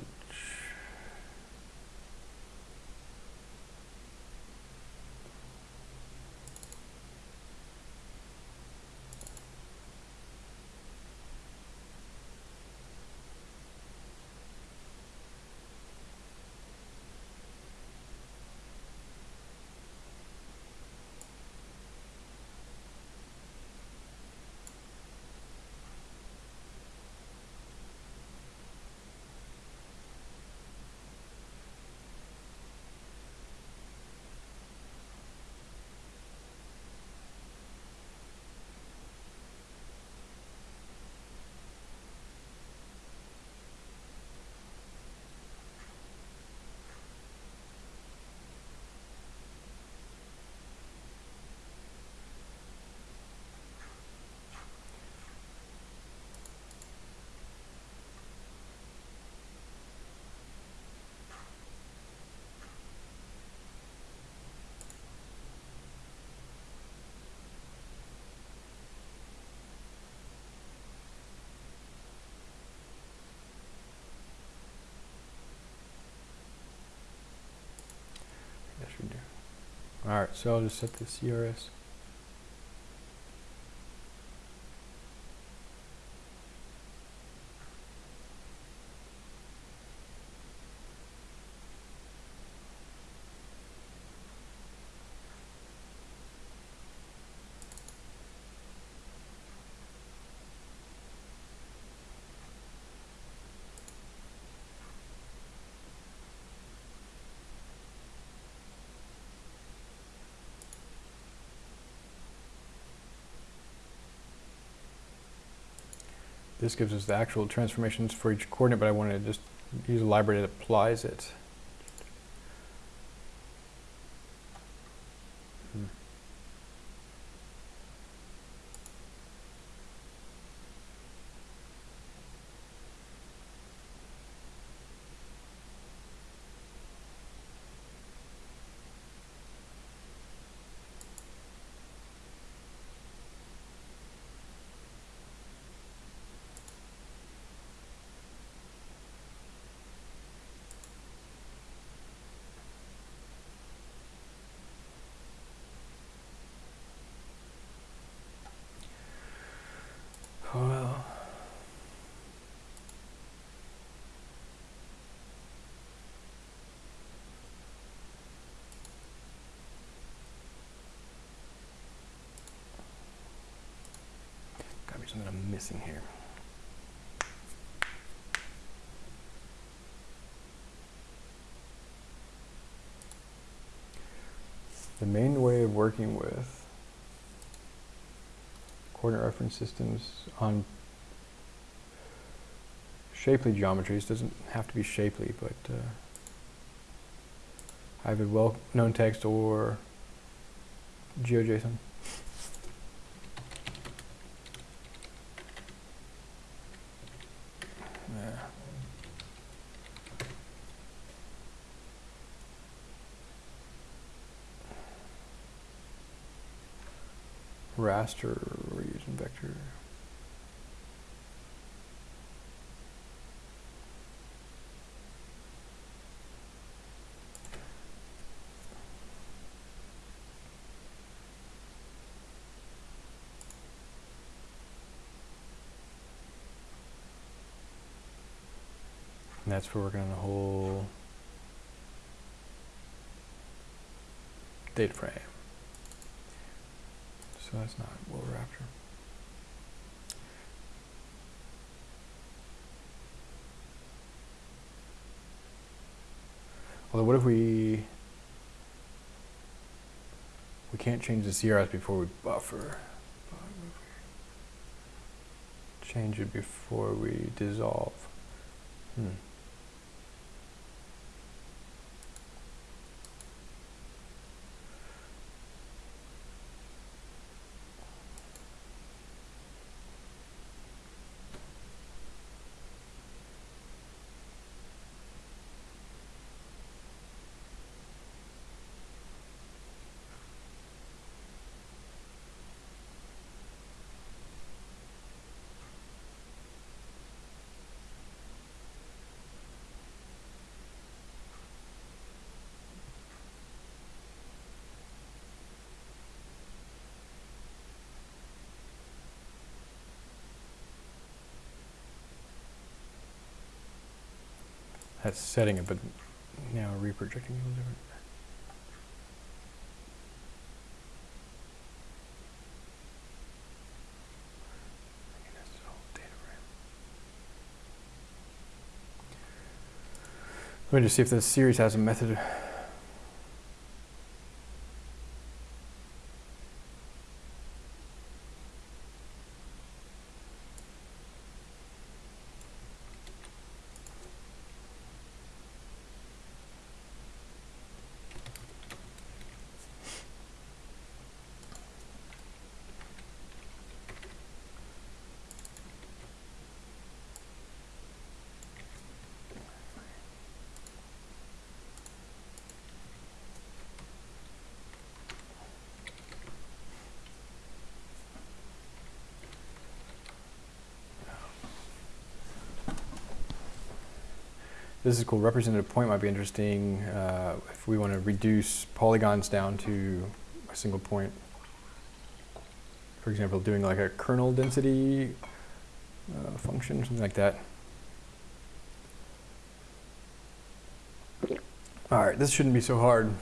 That should do. All right, so I'll just set the CRS. This gives us the actual transformations for each coordinate, but I want to just use a library that applies it. Something I'm missing here. The main way of working with coordinate reference systems on shapely geometries doesn't have to be shapely, but uh, either well-known text or GeoJSON. Yeah. Raster, we're using vector. And that's for working on the whole data frame. So that's not what we're after. Although what if we we can't change the CRS before we buffer. Change it before we dissolve. Hmm. That's setting it, but now reprojecting a little different. Let me just see if this series has a method This is cool. Representative point might be interesting uh, if we want to reduce polygons down to a single point. For example, doing like a kernel density uh, function, something like that. All right, this shouldn't be so hard.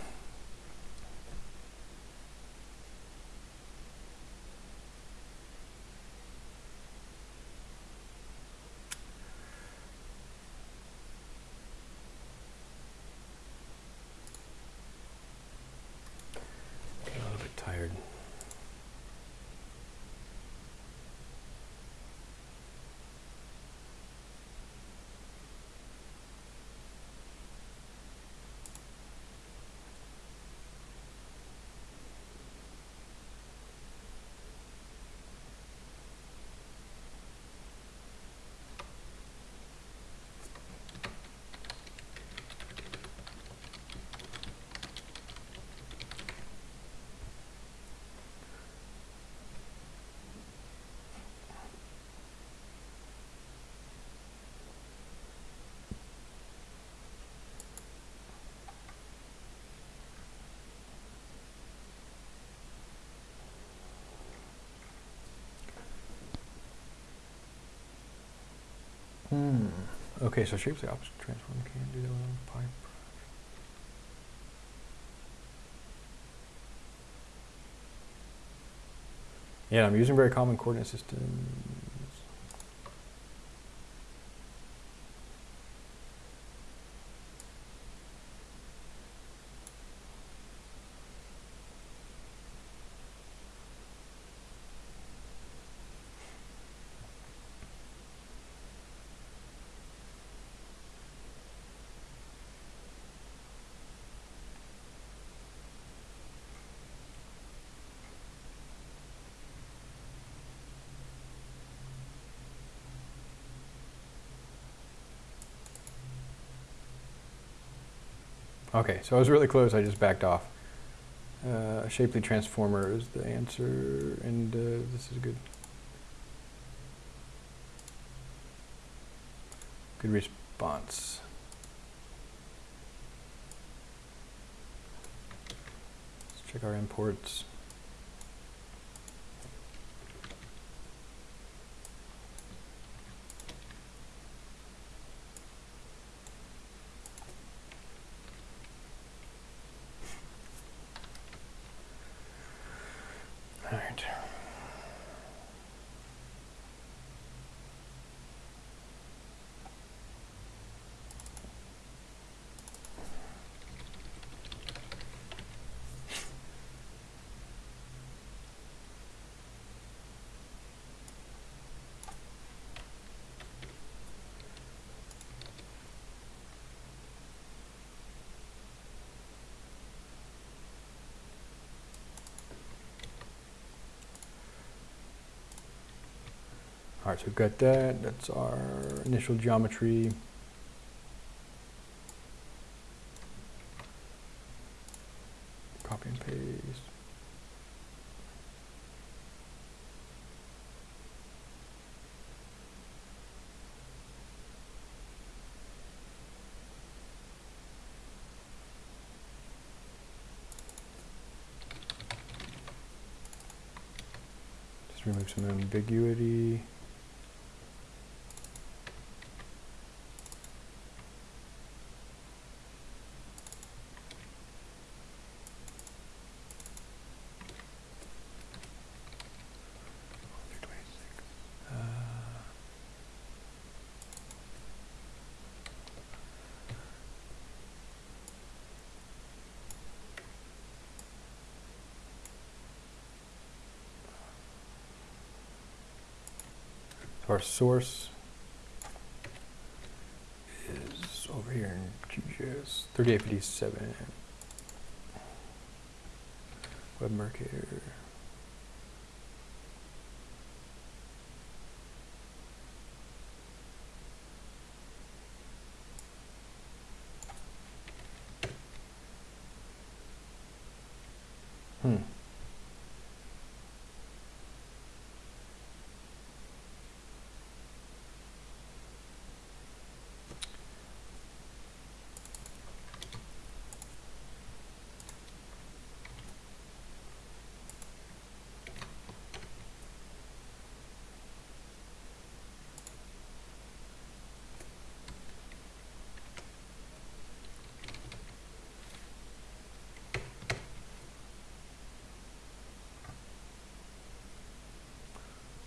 Hmm. Okay, so shapes the opposite transform can't do that on pipe. Yeah, I'm using very common coordinate systems. Okay, so I was really close, I just backed off. Uh, Shapely transformer is the answer, and uh, this is good. Good response. Let's check our imports. All right. All right, so we've got that. That's our initial geometry. Copy and paste. Remove some ambiguity. Our source is over here in QGIS 3857. Web Mercator. Hmm.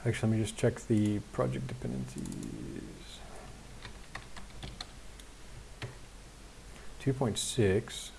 Actually, let me just check the project dependencies. 2.6.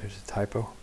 There's a typo.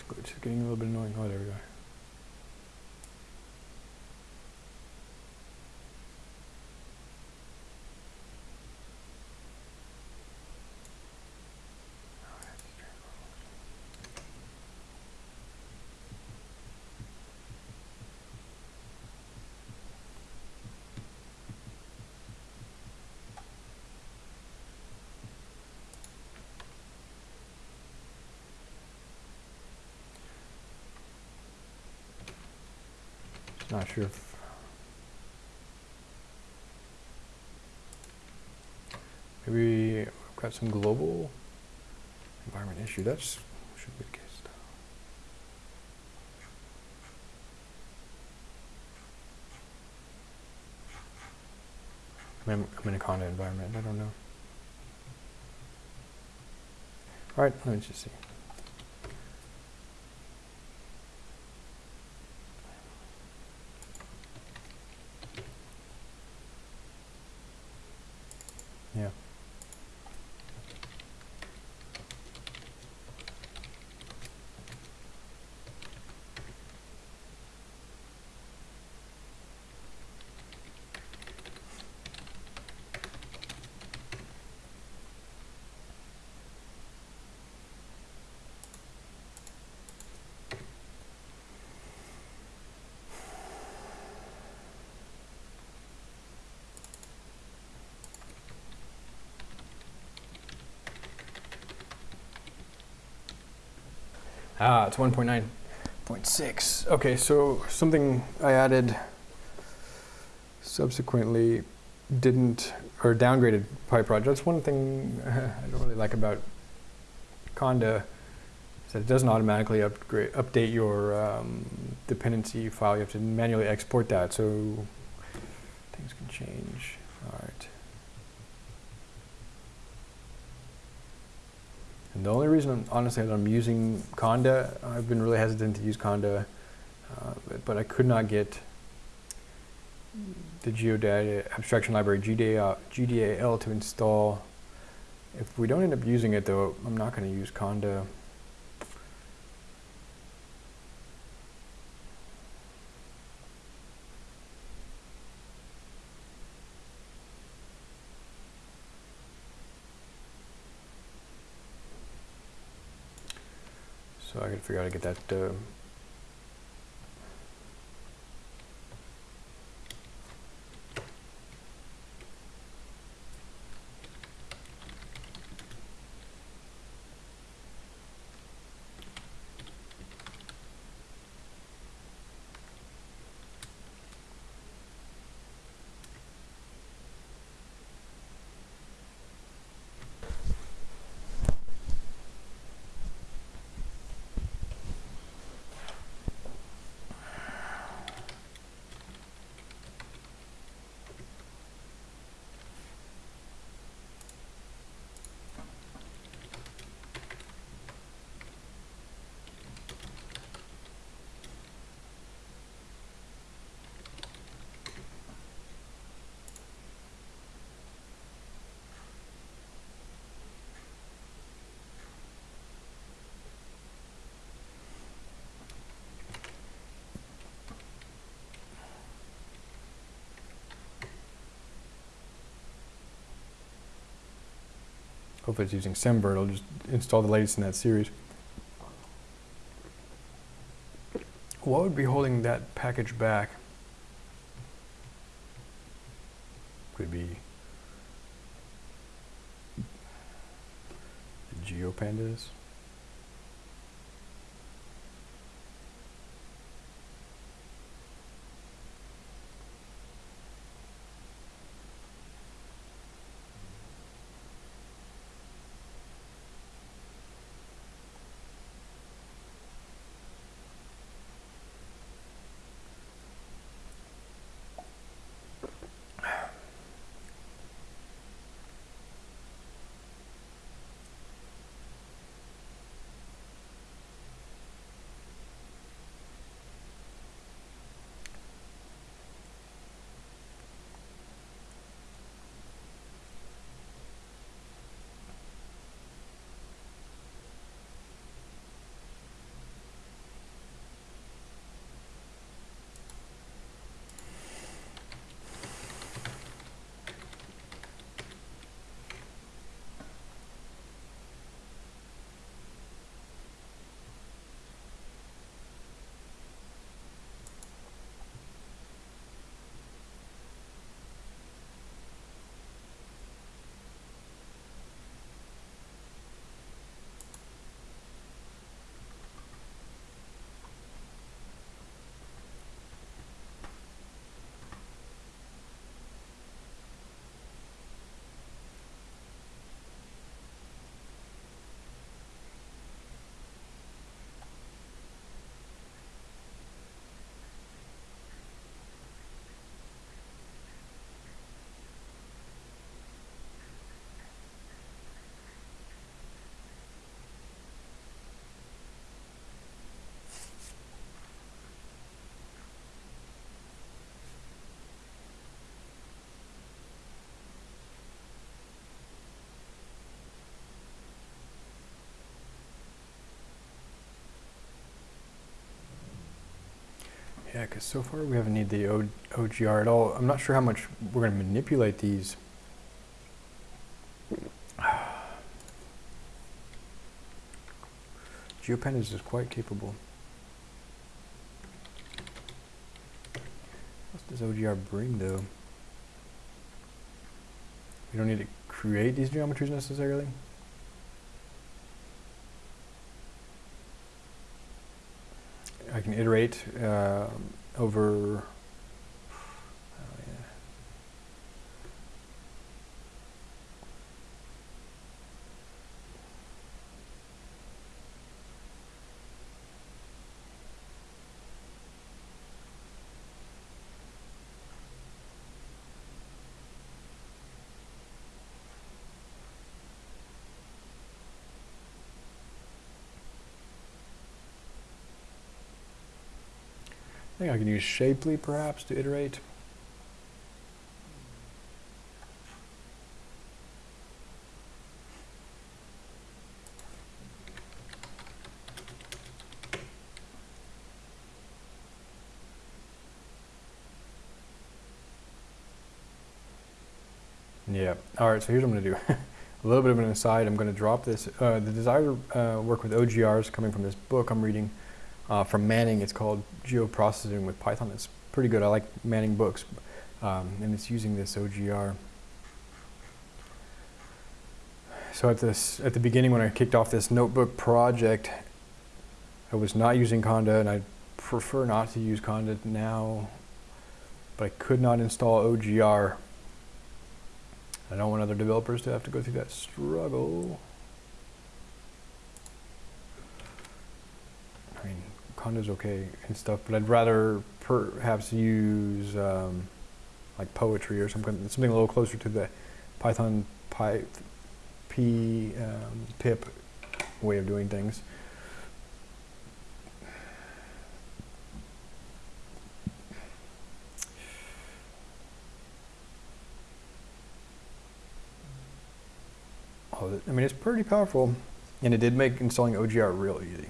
Glitch is getting a little bit annoying. Oh, there we go. Not sure if maybe we've got some global environment issue. That's should be the case. I'm, I'm in a Conda environment. I don't know. All right, let me just see. Yeah. Ah, it's 1.9.6. Okay, so something I added subsequently didn't, or downgraded PyProj. That's one thing [LAUGHS] I don't really like about Conda, is that it doesn't automatically upgrade, update your um, dependency file. You have to manually export that, so things can change. All right. And the only reason, honestly, I'm using Conda, I've been really hesitant to use Conda, uh, but, but, I could not get the geodata abstraction library GDA, GDAL to install. If we don't end up using it, though, I'm not going to use Conda. So I gotta figure out how to get that äh, Hopefully it's using Semver, it'll just install the latest in that series. What would be holding that package back? Could be GeoPandas. Yeah, because so far we haven't needed the o OGR at all. I'm not sure how much we're going to manipulate these. [SIGHS] GeoPandas is quite capable. What does OGR bring though? We don't need to create these geometries necessarily. I can iterate uh, over. Think I can use Shapely perhaps to iterate. Yeah. All right. So here's what I'm going to do. [LAUGHS] a little bit of an aside. I'm going to drop this. Uh, the desire to uh, work with OGRs coming from this book I'm reading uh, from Manning. It's called Geoprocessing with Python. It's pretty good. I like Manning books, um, and it's using this OGR. So at this at the beginning when I kicked off this notebook project, I was not using Conda, and I prefer not to use Conda now, but I could not install OGR. I don't want other developers to have to go through that struggle. I mean, Conda's okay and stuff, but I'd rather perhaps use um, like poetry or something, something a little closer to the Python Py, P, um, pip way of doing things. Oh, I mean, it's pretty powerful, and it did make installing OGR real easy.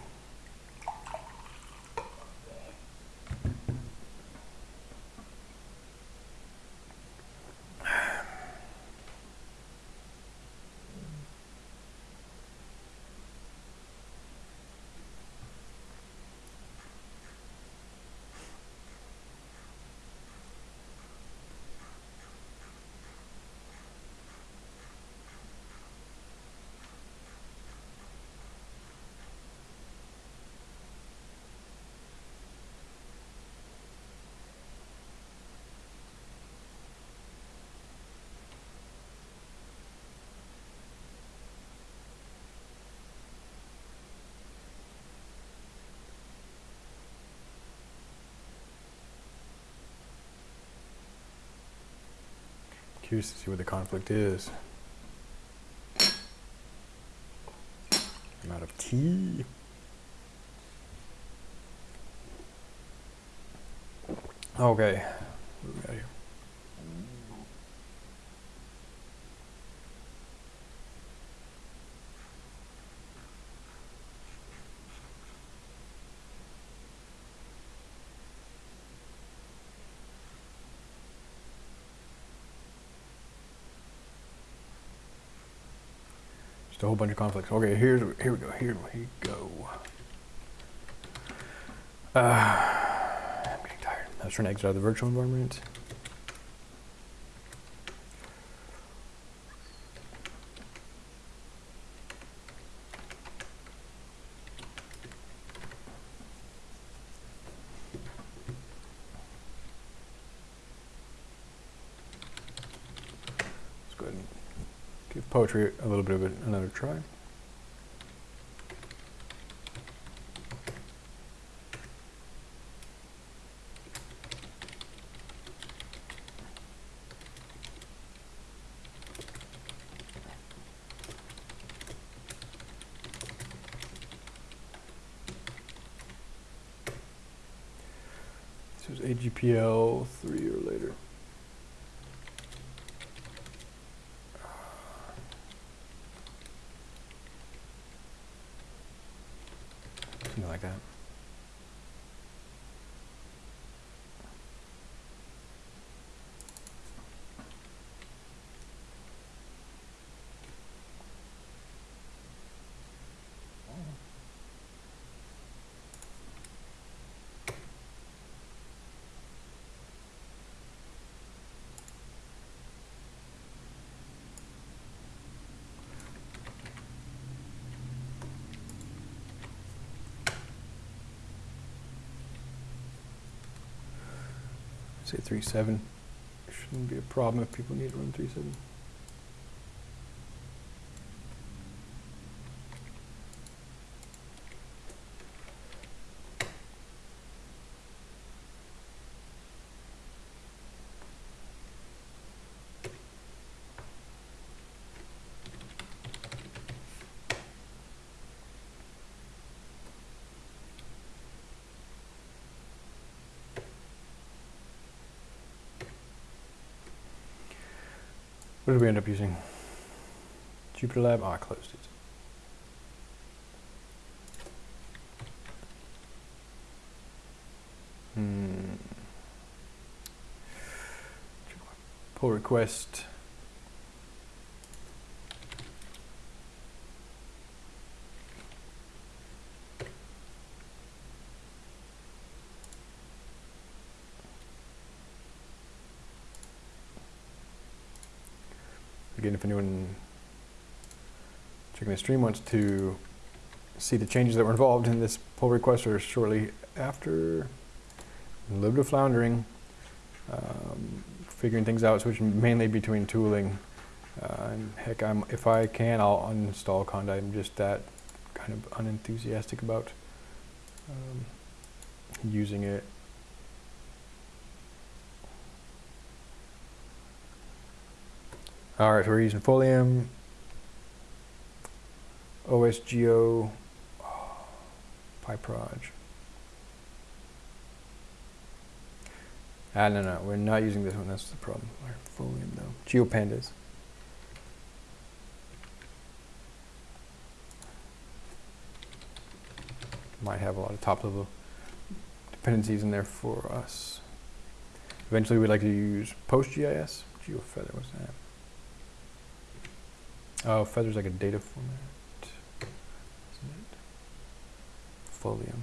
Curious to see what the conflict is. I'm out of tea. Okay. Just a whole bunch of conflicts. Okay, here's here we go. Here we go. Uh, I'm getting tired. I was trying to exit out of the virtual environment. Let's go ahead and give poetry a little bit of another try. This was AGPL three or later. Something like that. Say 3.7. Shouldn't be a problem if people need to run 3.7. What did we end up using? Jupyter Lab? Oh, I closed it. Hmm. Pull request. Again, if anyone stream wants to see the changes that were involved in this pull request or shortly after, a little bit of floundering, um, figuring things out, switching mainly between tooling. Uh, and heck, I'm, if I can, I'll uninstall Conda. I'm just that kind of unenthusiastic about um, using it. All right, so we're using Folium, OSGeo, oh, PyProj. Ah, no, no, we're not using this one. That's the problem. Our Folium, though. GeoPandas. Might have a lot of top-level dependencies in there for us. Eventually, we'd like to use PostGIS. GeoFeather, what's that? Oh, Feather's like a data format, isn't it? Folium.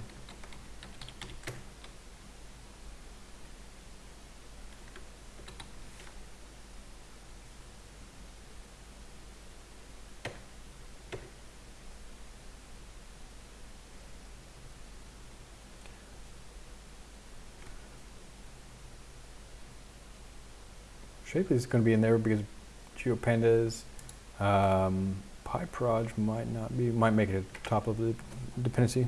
Shapely is going to be in there because GeoPandas um, PyProj might not be, might make it a top of the dependency.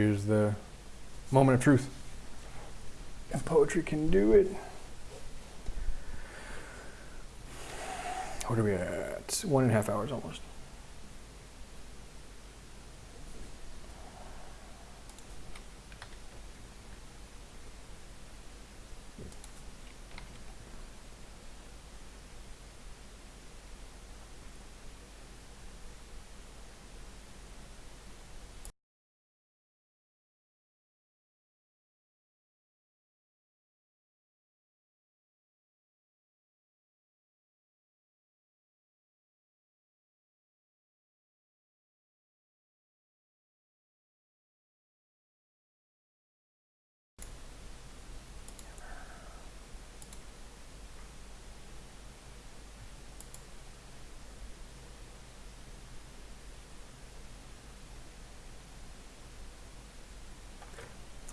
Here's the moment of truth. And poetry can do it. What are we at? One and a half hours almost.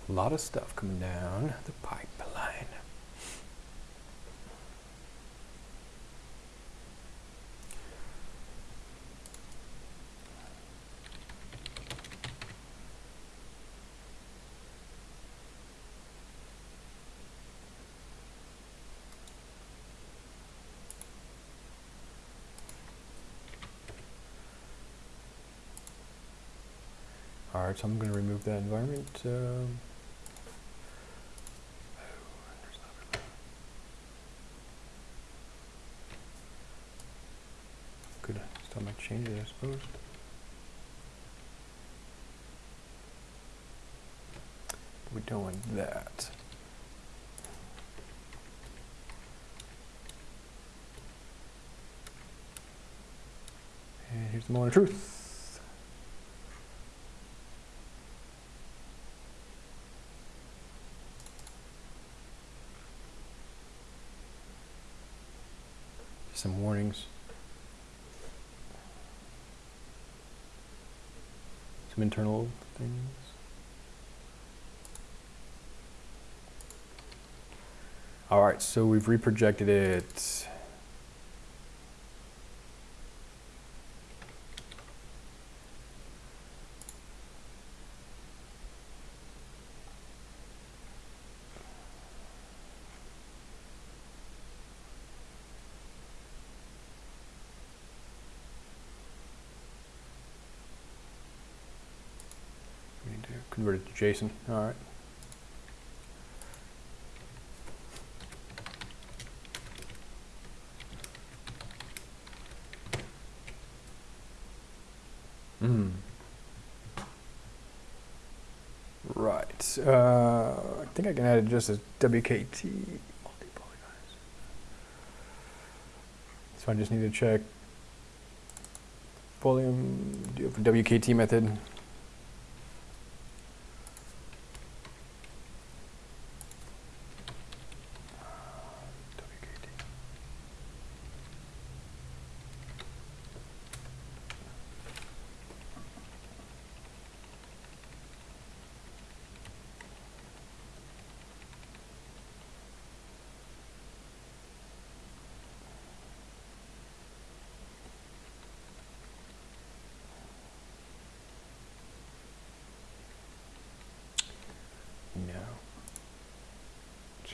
A lot of stuff coming down the pipeline. All right, so I'm going to remove that environment. Um, Could make changes, I suppose. We don't want that. And here's the moment of truth. Some warnings. Some internal things. All right, so we've reprojected it. We need to JSON. All right. Hmm. Right. Uh, I think I can add it just as WKT. So I just need to check volume, WKT method?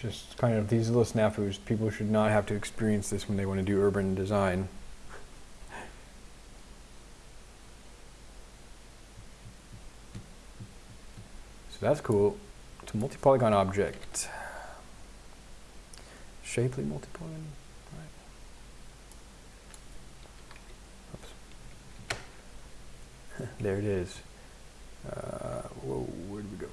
Just kind of these little snafus. People should not have to experience this when they want to do urban design. So that's cool. It's a multi-polygon object. Shapely multi-polygon. [LAUGHS] There it is. Uh, whoa, where did we go?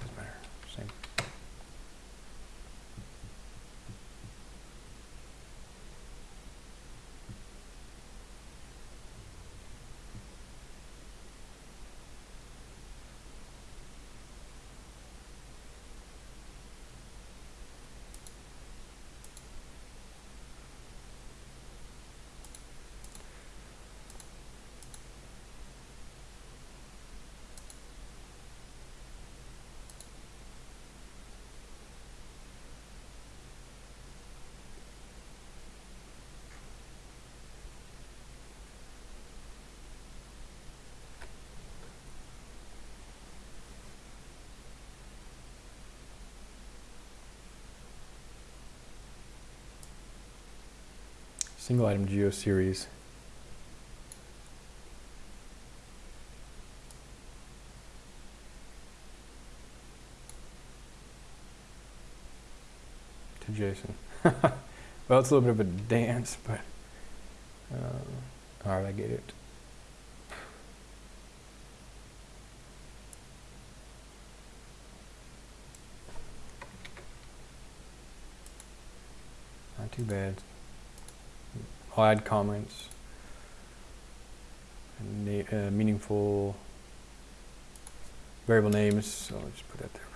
Doesn't matter. Same. Single item geo series. To JSON. [LAUGHS] well, it's a little bit of a dance, but uh, all right, I get it. Not too bad. Add comments. And uh, meaningful variable names. So I'll just put that there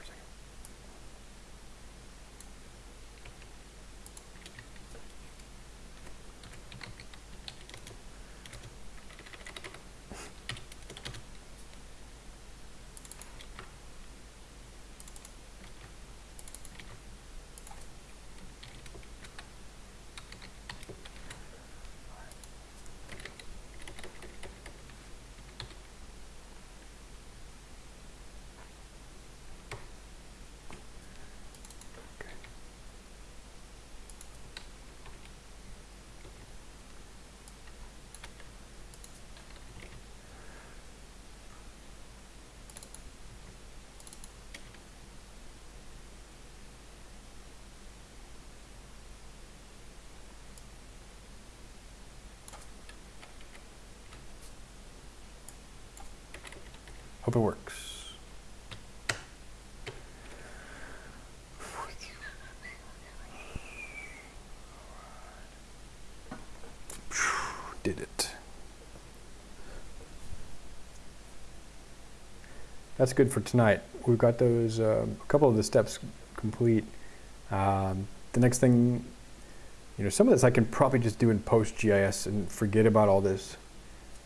it works. Did it. That's good for tonight. We've got those, uh, a couple of the steps complete. Um, the next thing, you know, some of this I can probably just do in PostGIS and forget about all this.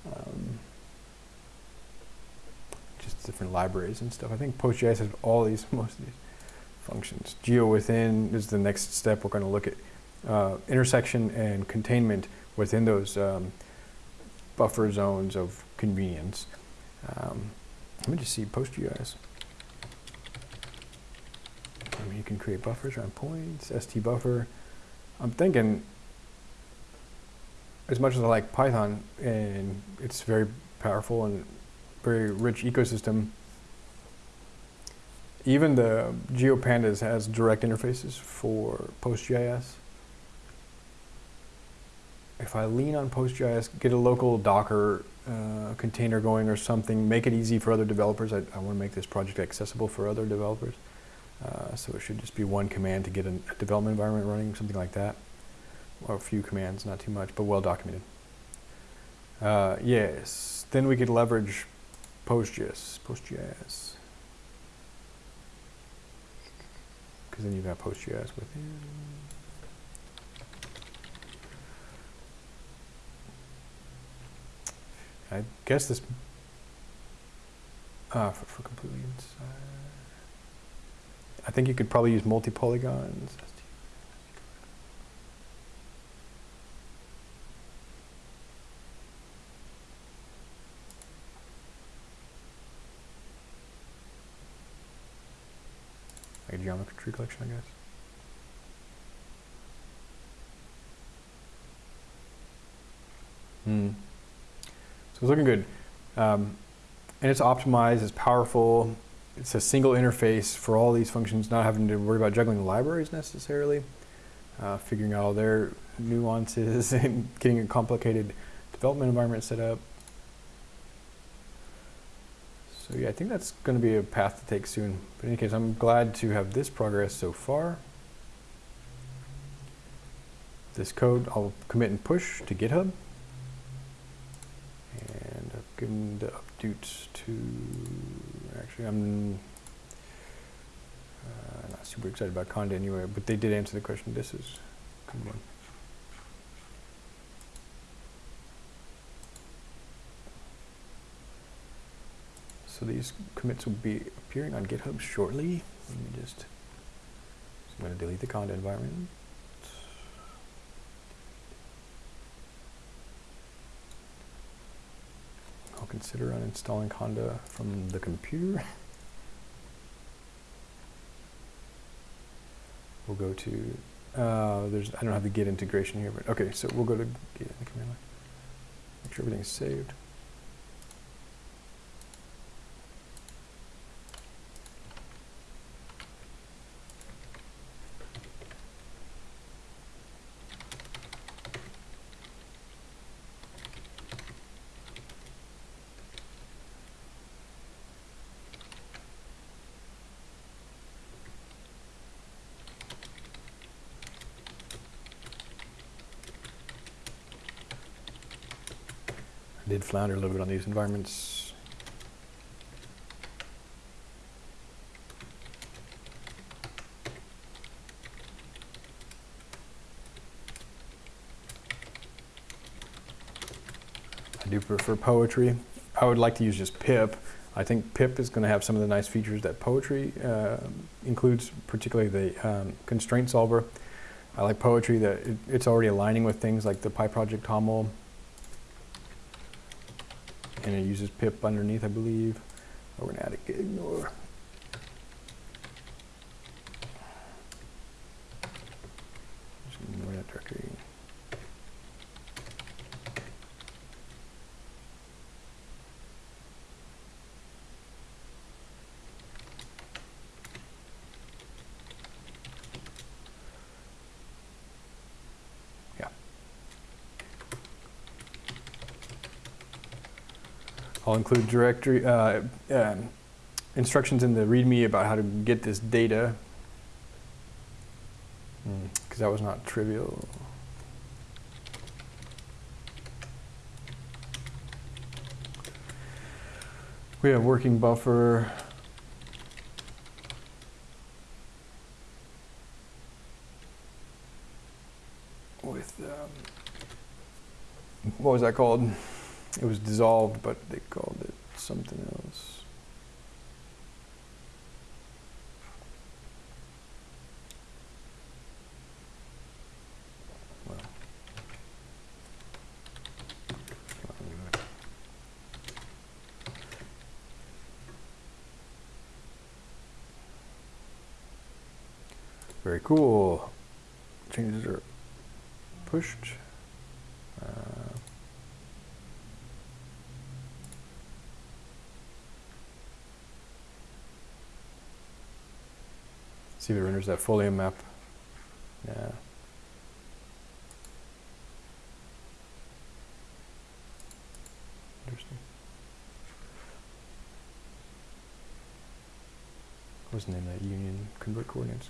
Um, just different libraries and stuff. I think PostGIS has all these, [LAUGHS] most of these functions. Geo within is the next step. We're going to look at uh, intersection and containment within those um, buffer zones of convenience. Um, let me just see PostGIS. I mean, you can create buffers around points, ST buffer. I'm thinking, as much as I like Python, and it's very powerful and very rich ecosystem, even the GeoPandas has direct interfaces for PostGIS. If I lean on PostGIS, get a local Docker uh, container going or something, make it easy for other developers. I, I want to make this project accessible for other developers. Uh, so it should just be one command to get a, a development environment running, something like that. Or a few commands, not too much, but well documented. Uh, yes, then we could leverage PostGIS, PostGIS. Because then you've got PostGIS within. I guess this, uh, for, for completely inside. I think you could probably use multi-polygons. Like a geometry collection, I guess. Hmm. So it's looking good. Um, and it's optimized, it's powerful, it's a single interface for all these functions, not having to worry about juggling libraries necessarily, uh, figuring out all their nuances [LAUGHS] and getting a complicated development environment set up. So yeah, I think that's going to be a path to take soon. But in any case, I'm glad to have this progress so far. This code I'll commit and push to GitHub. And I've given the updates to, actually I'm uh, not super excited about Conda anyway, but they did answer the question. This is good one. So these commits will be appearing on GitHub shortly. Let me just, I'm going to delete the Conda environment. I'll consider uninstalling Conda from the computer. [LAUGHS] We'll go to, uh, there's, I don't have the Git integration here, but okay, so we'll go to Git in the command line. Make sure everything's saved. Flounder a little bit on these environments. I do prefer poetry. I would like to use just pip. I think pip is going to have some of the nice features that poetry uh, includes, particularly the um, constraint solver. I like poetry that it, it's already aligning with things like the PyProject TOML and it uses pip underneath, I believe. We're gonna add a ignore. Include directory uh, um, instructions in the README about how to get this data, because that was not trivial. We have working buffer. With, um, what was that called? It was dissolved, but they called it something else. Well. Very cool. Changes are pushed. See if it renders that folium map. Yeah. Interesting. What was the name of that union convert coordinates?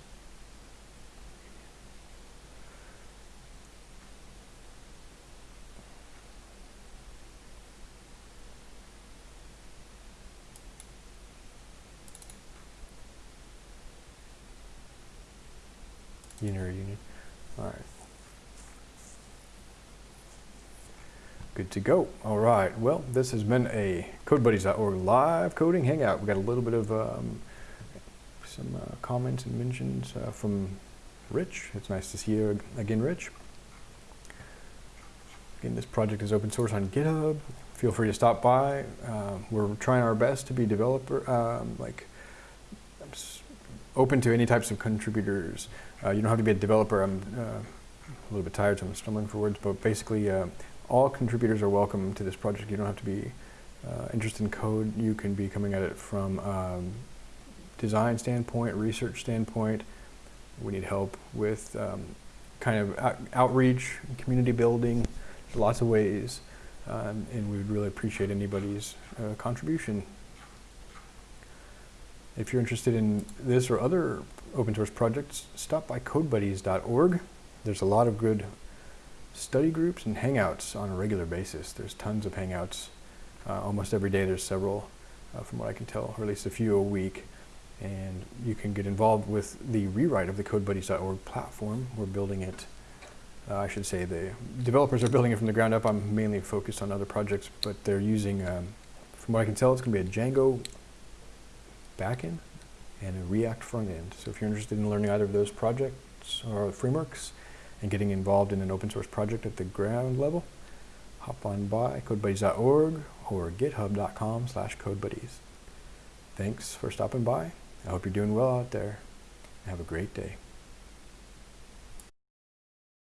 Unary union. All right. Good to go. All right. Well, this has been a CodeBuddies.org live coding hangout. We got a little bit of um, some uh, comments and mentions uh, from Rich. It's nice to see you again, Rich. Again, this project is open source on GitHub. Feel free to stop by. Uh, we're trying our best to be developer, um, like open to any types of contributors. Uh, you don't have to be a developer. I'm uh, a little bit tired, so I'm stumbling for words, but basically uh, all contributors are welcome to this project. You don't have to be uh, interested in code. You can be coming at it from um, design standpoint, research standpoint. We need help with um, kind of out outreach, community building, lots of ways, um, and we would really appreciate anybody's uh, contribution. If you're interested in this or other open source projects, stop by codebuddies.org. There's a lot of good study groups and hangouts on a regular basis. There's tons of hangouts. Uh, almost every day there's several, uh, from what I can tell, or at least a few a week. And you can get involved with the rewrite of the codebuddies.org platform. We're building it, uh, I should say the developers are building it from the ground up. I'm mainly focused on other projects, but they're using, um, from what I can tell, it's going to be a Django backend and a React front end. So if you're interested in learning either of those projects or frameworks and getting involved in an open source project at the ground level, hop on by codebuddies.org or github.com slash codebuddies. Thanks for stopping by. I hope you're doing well out there. Have a great day.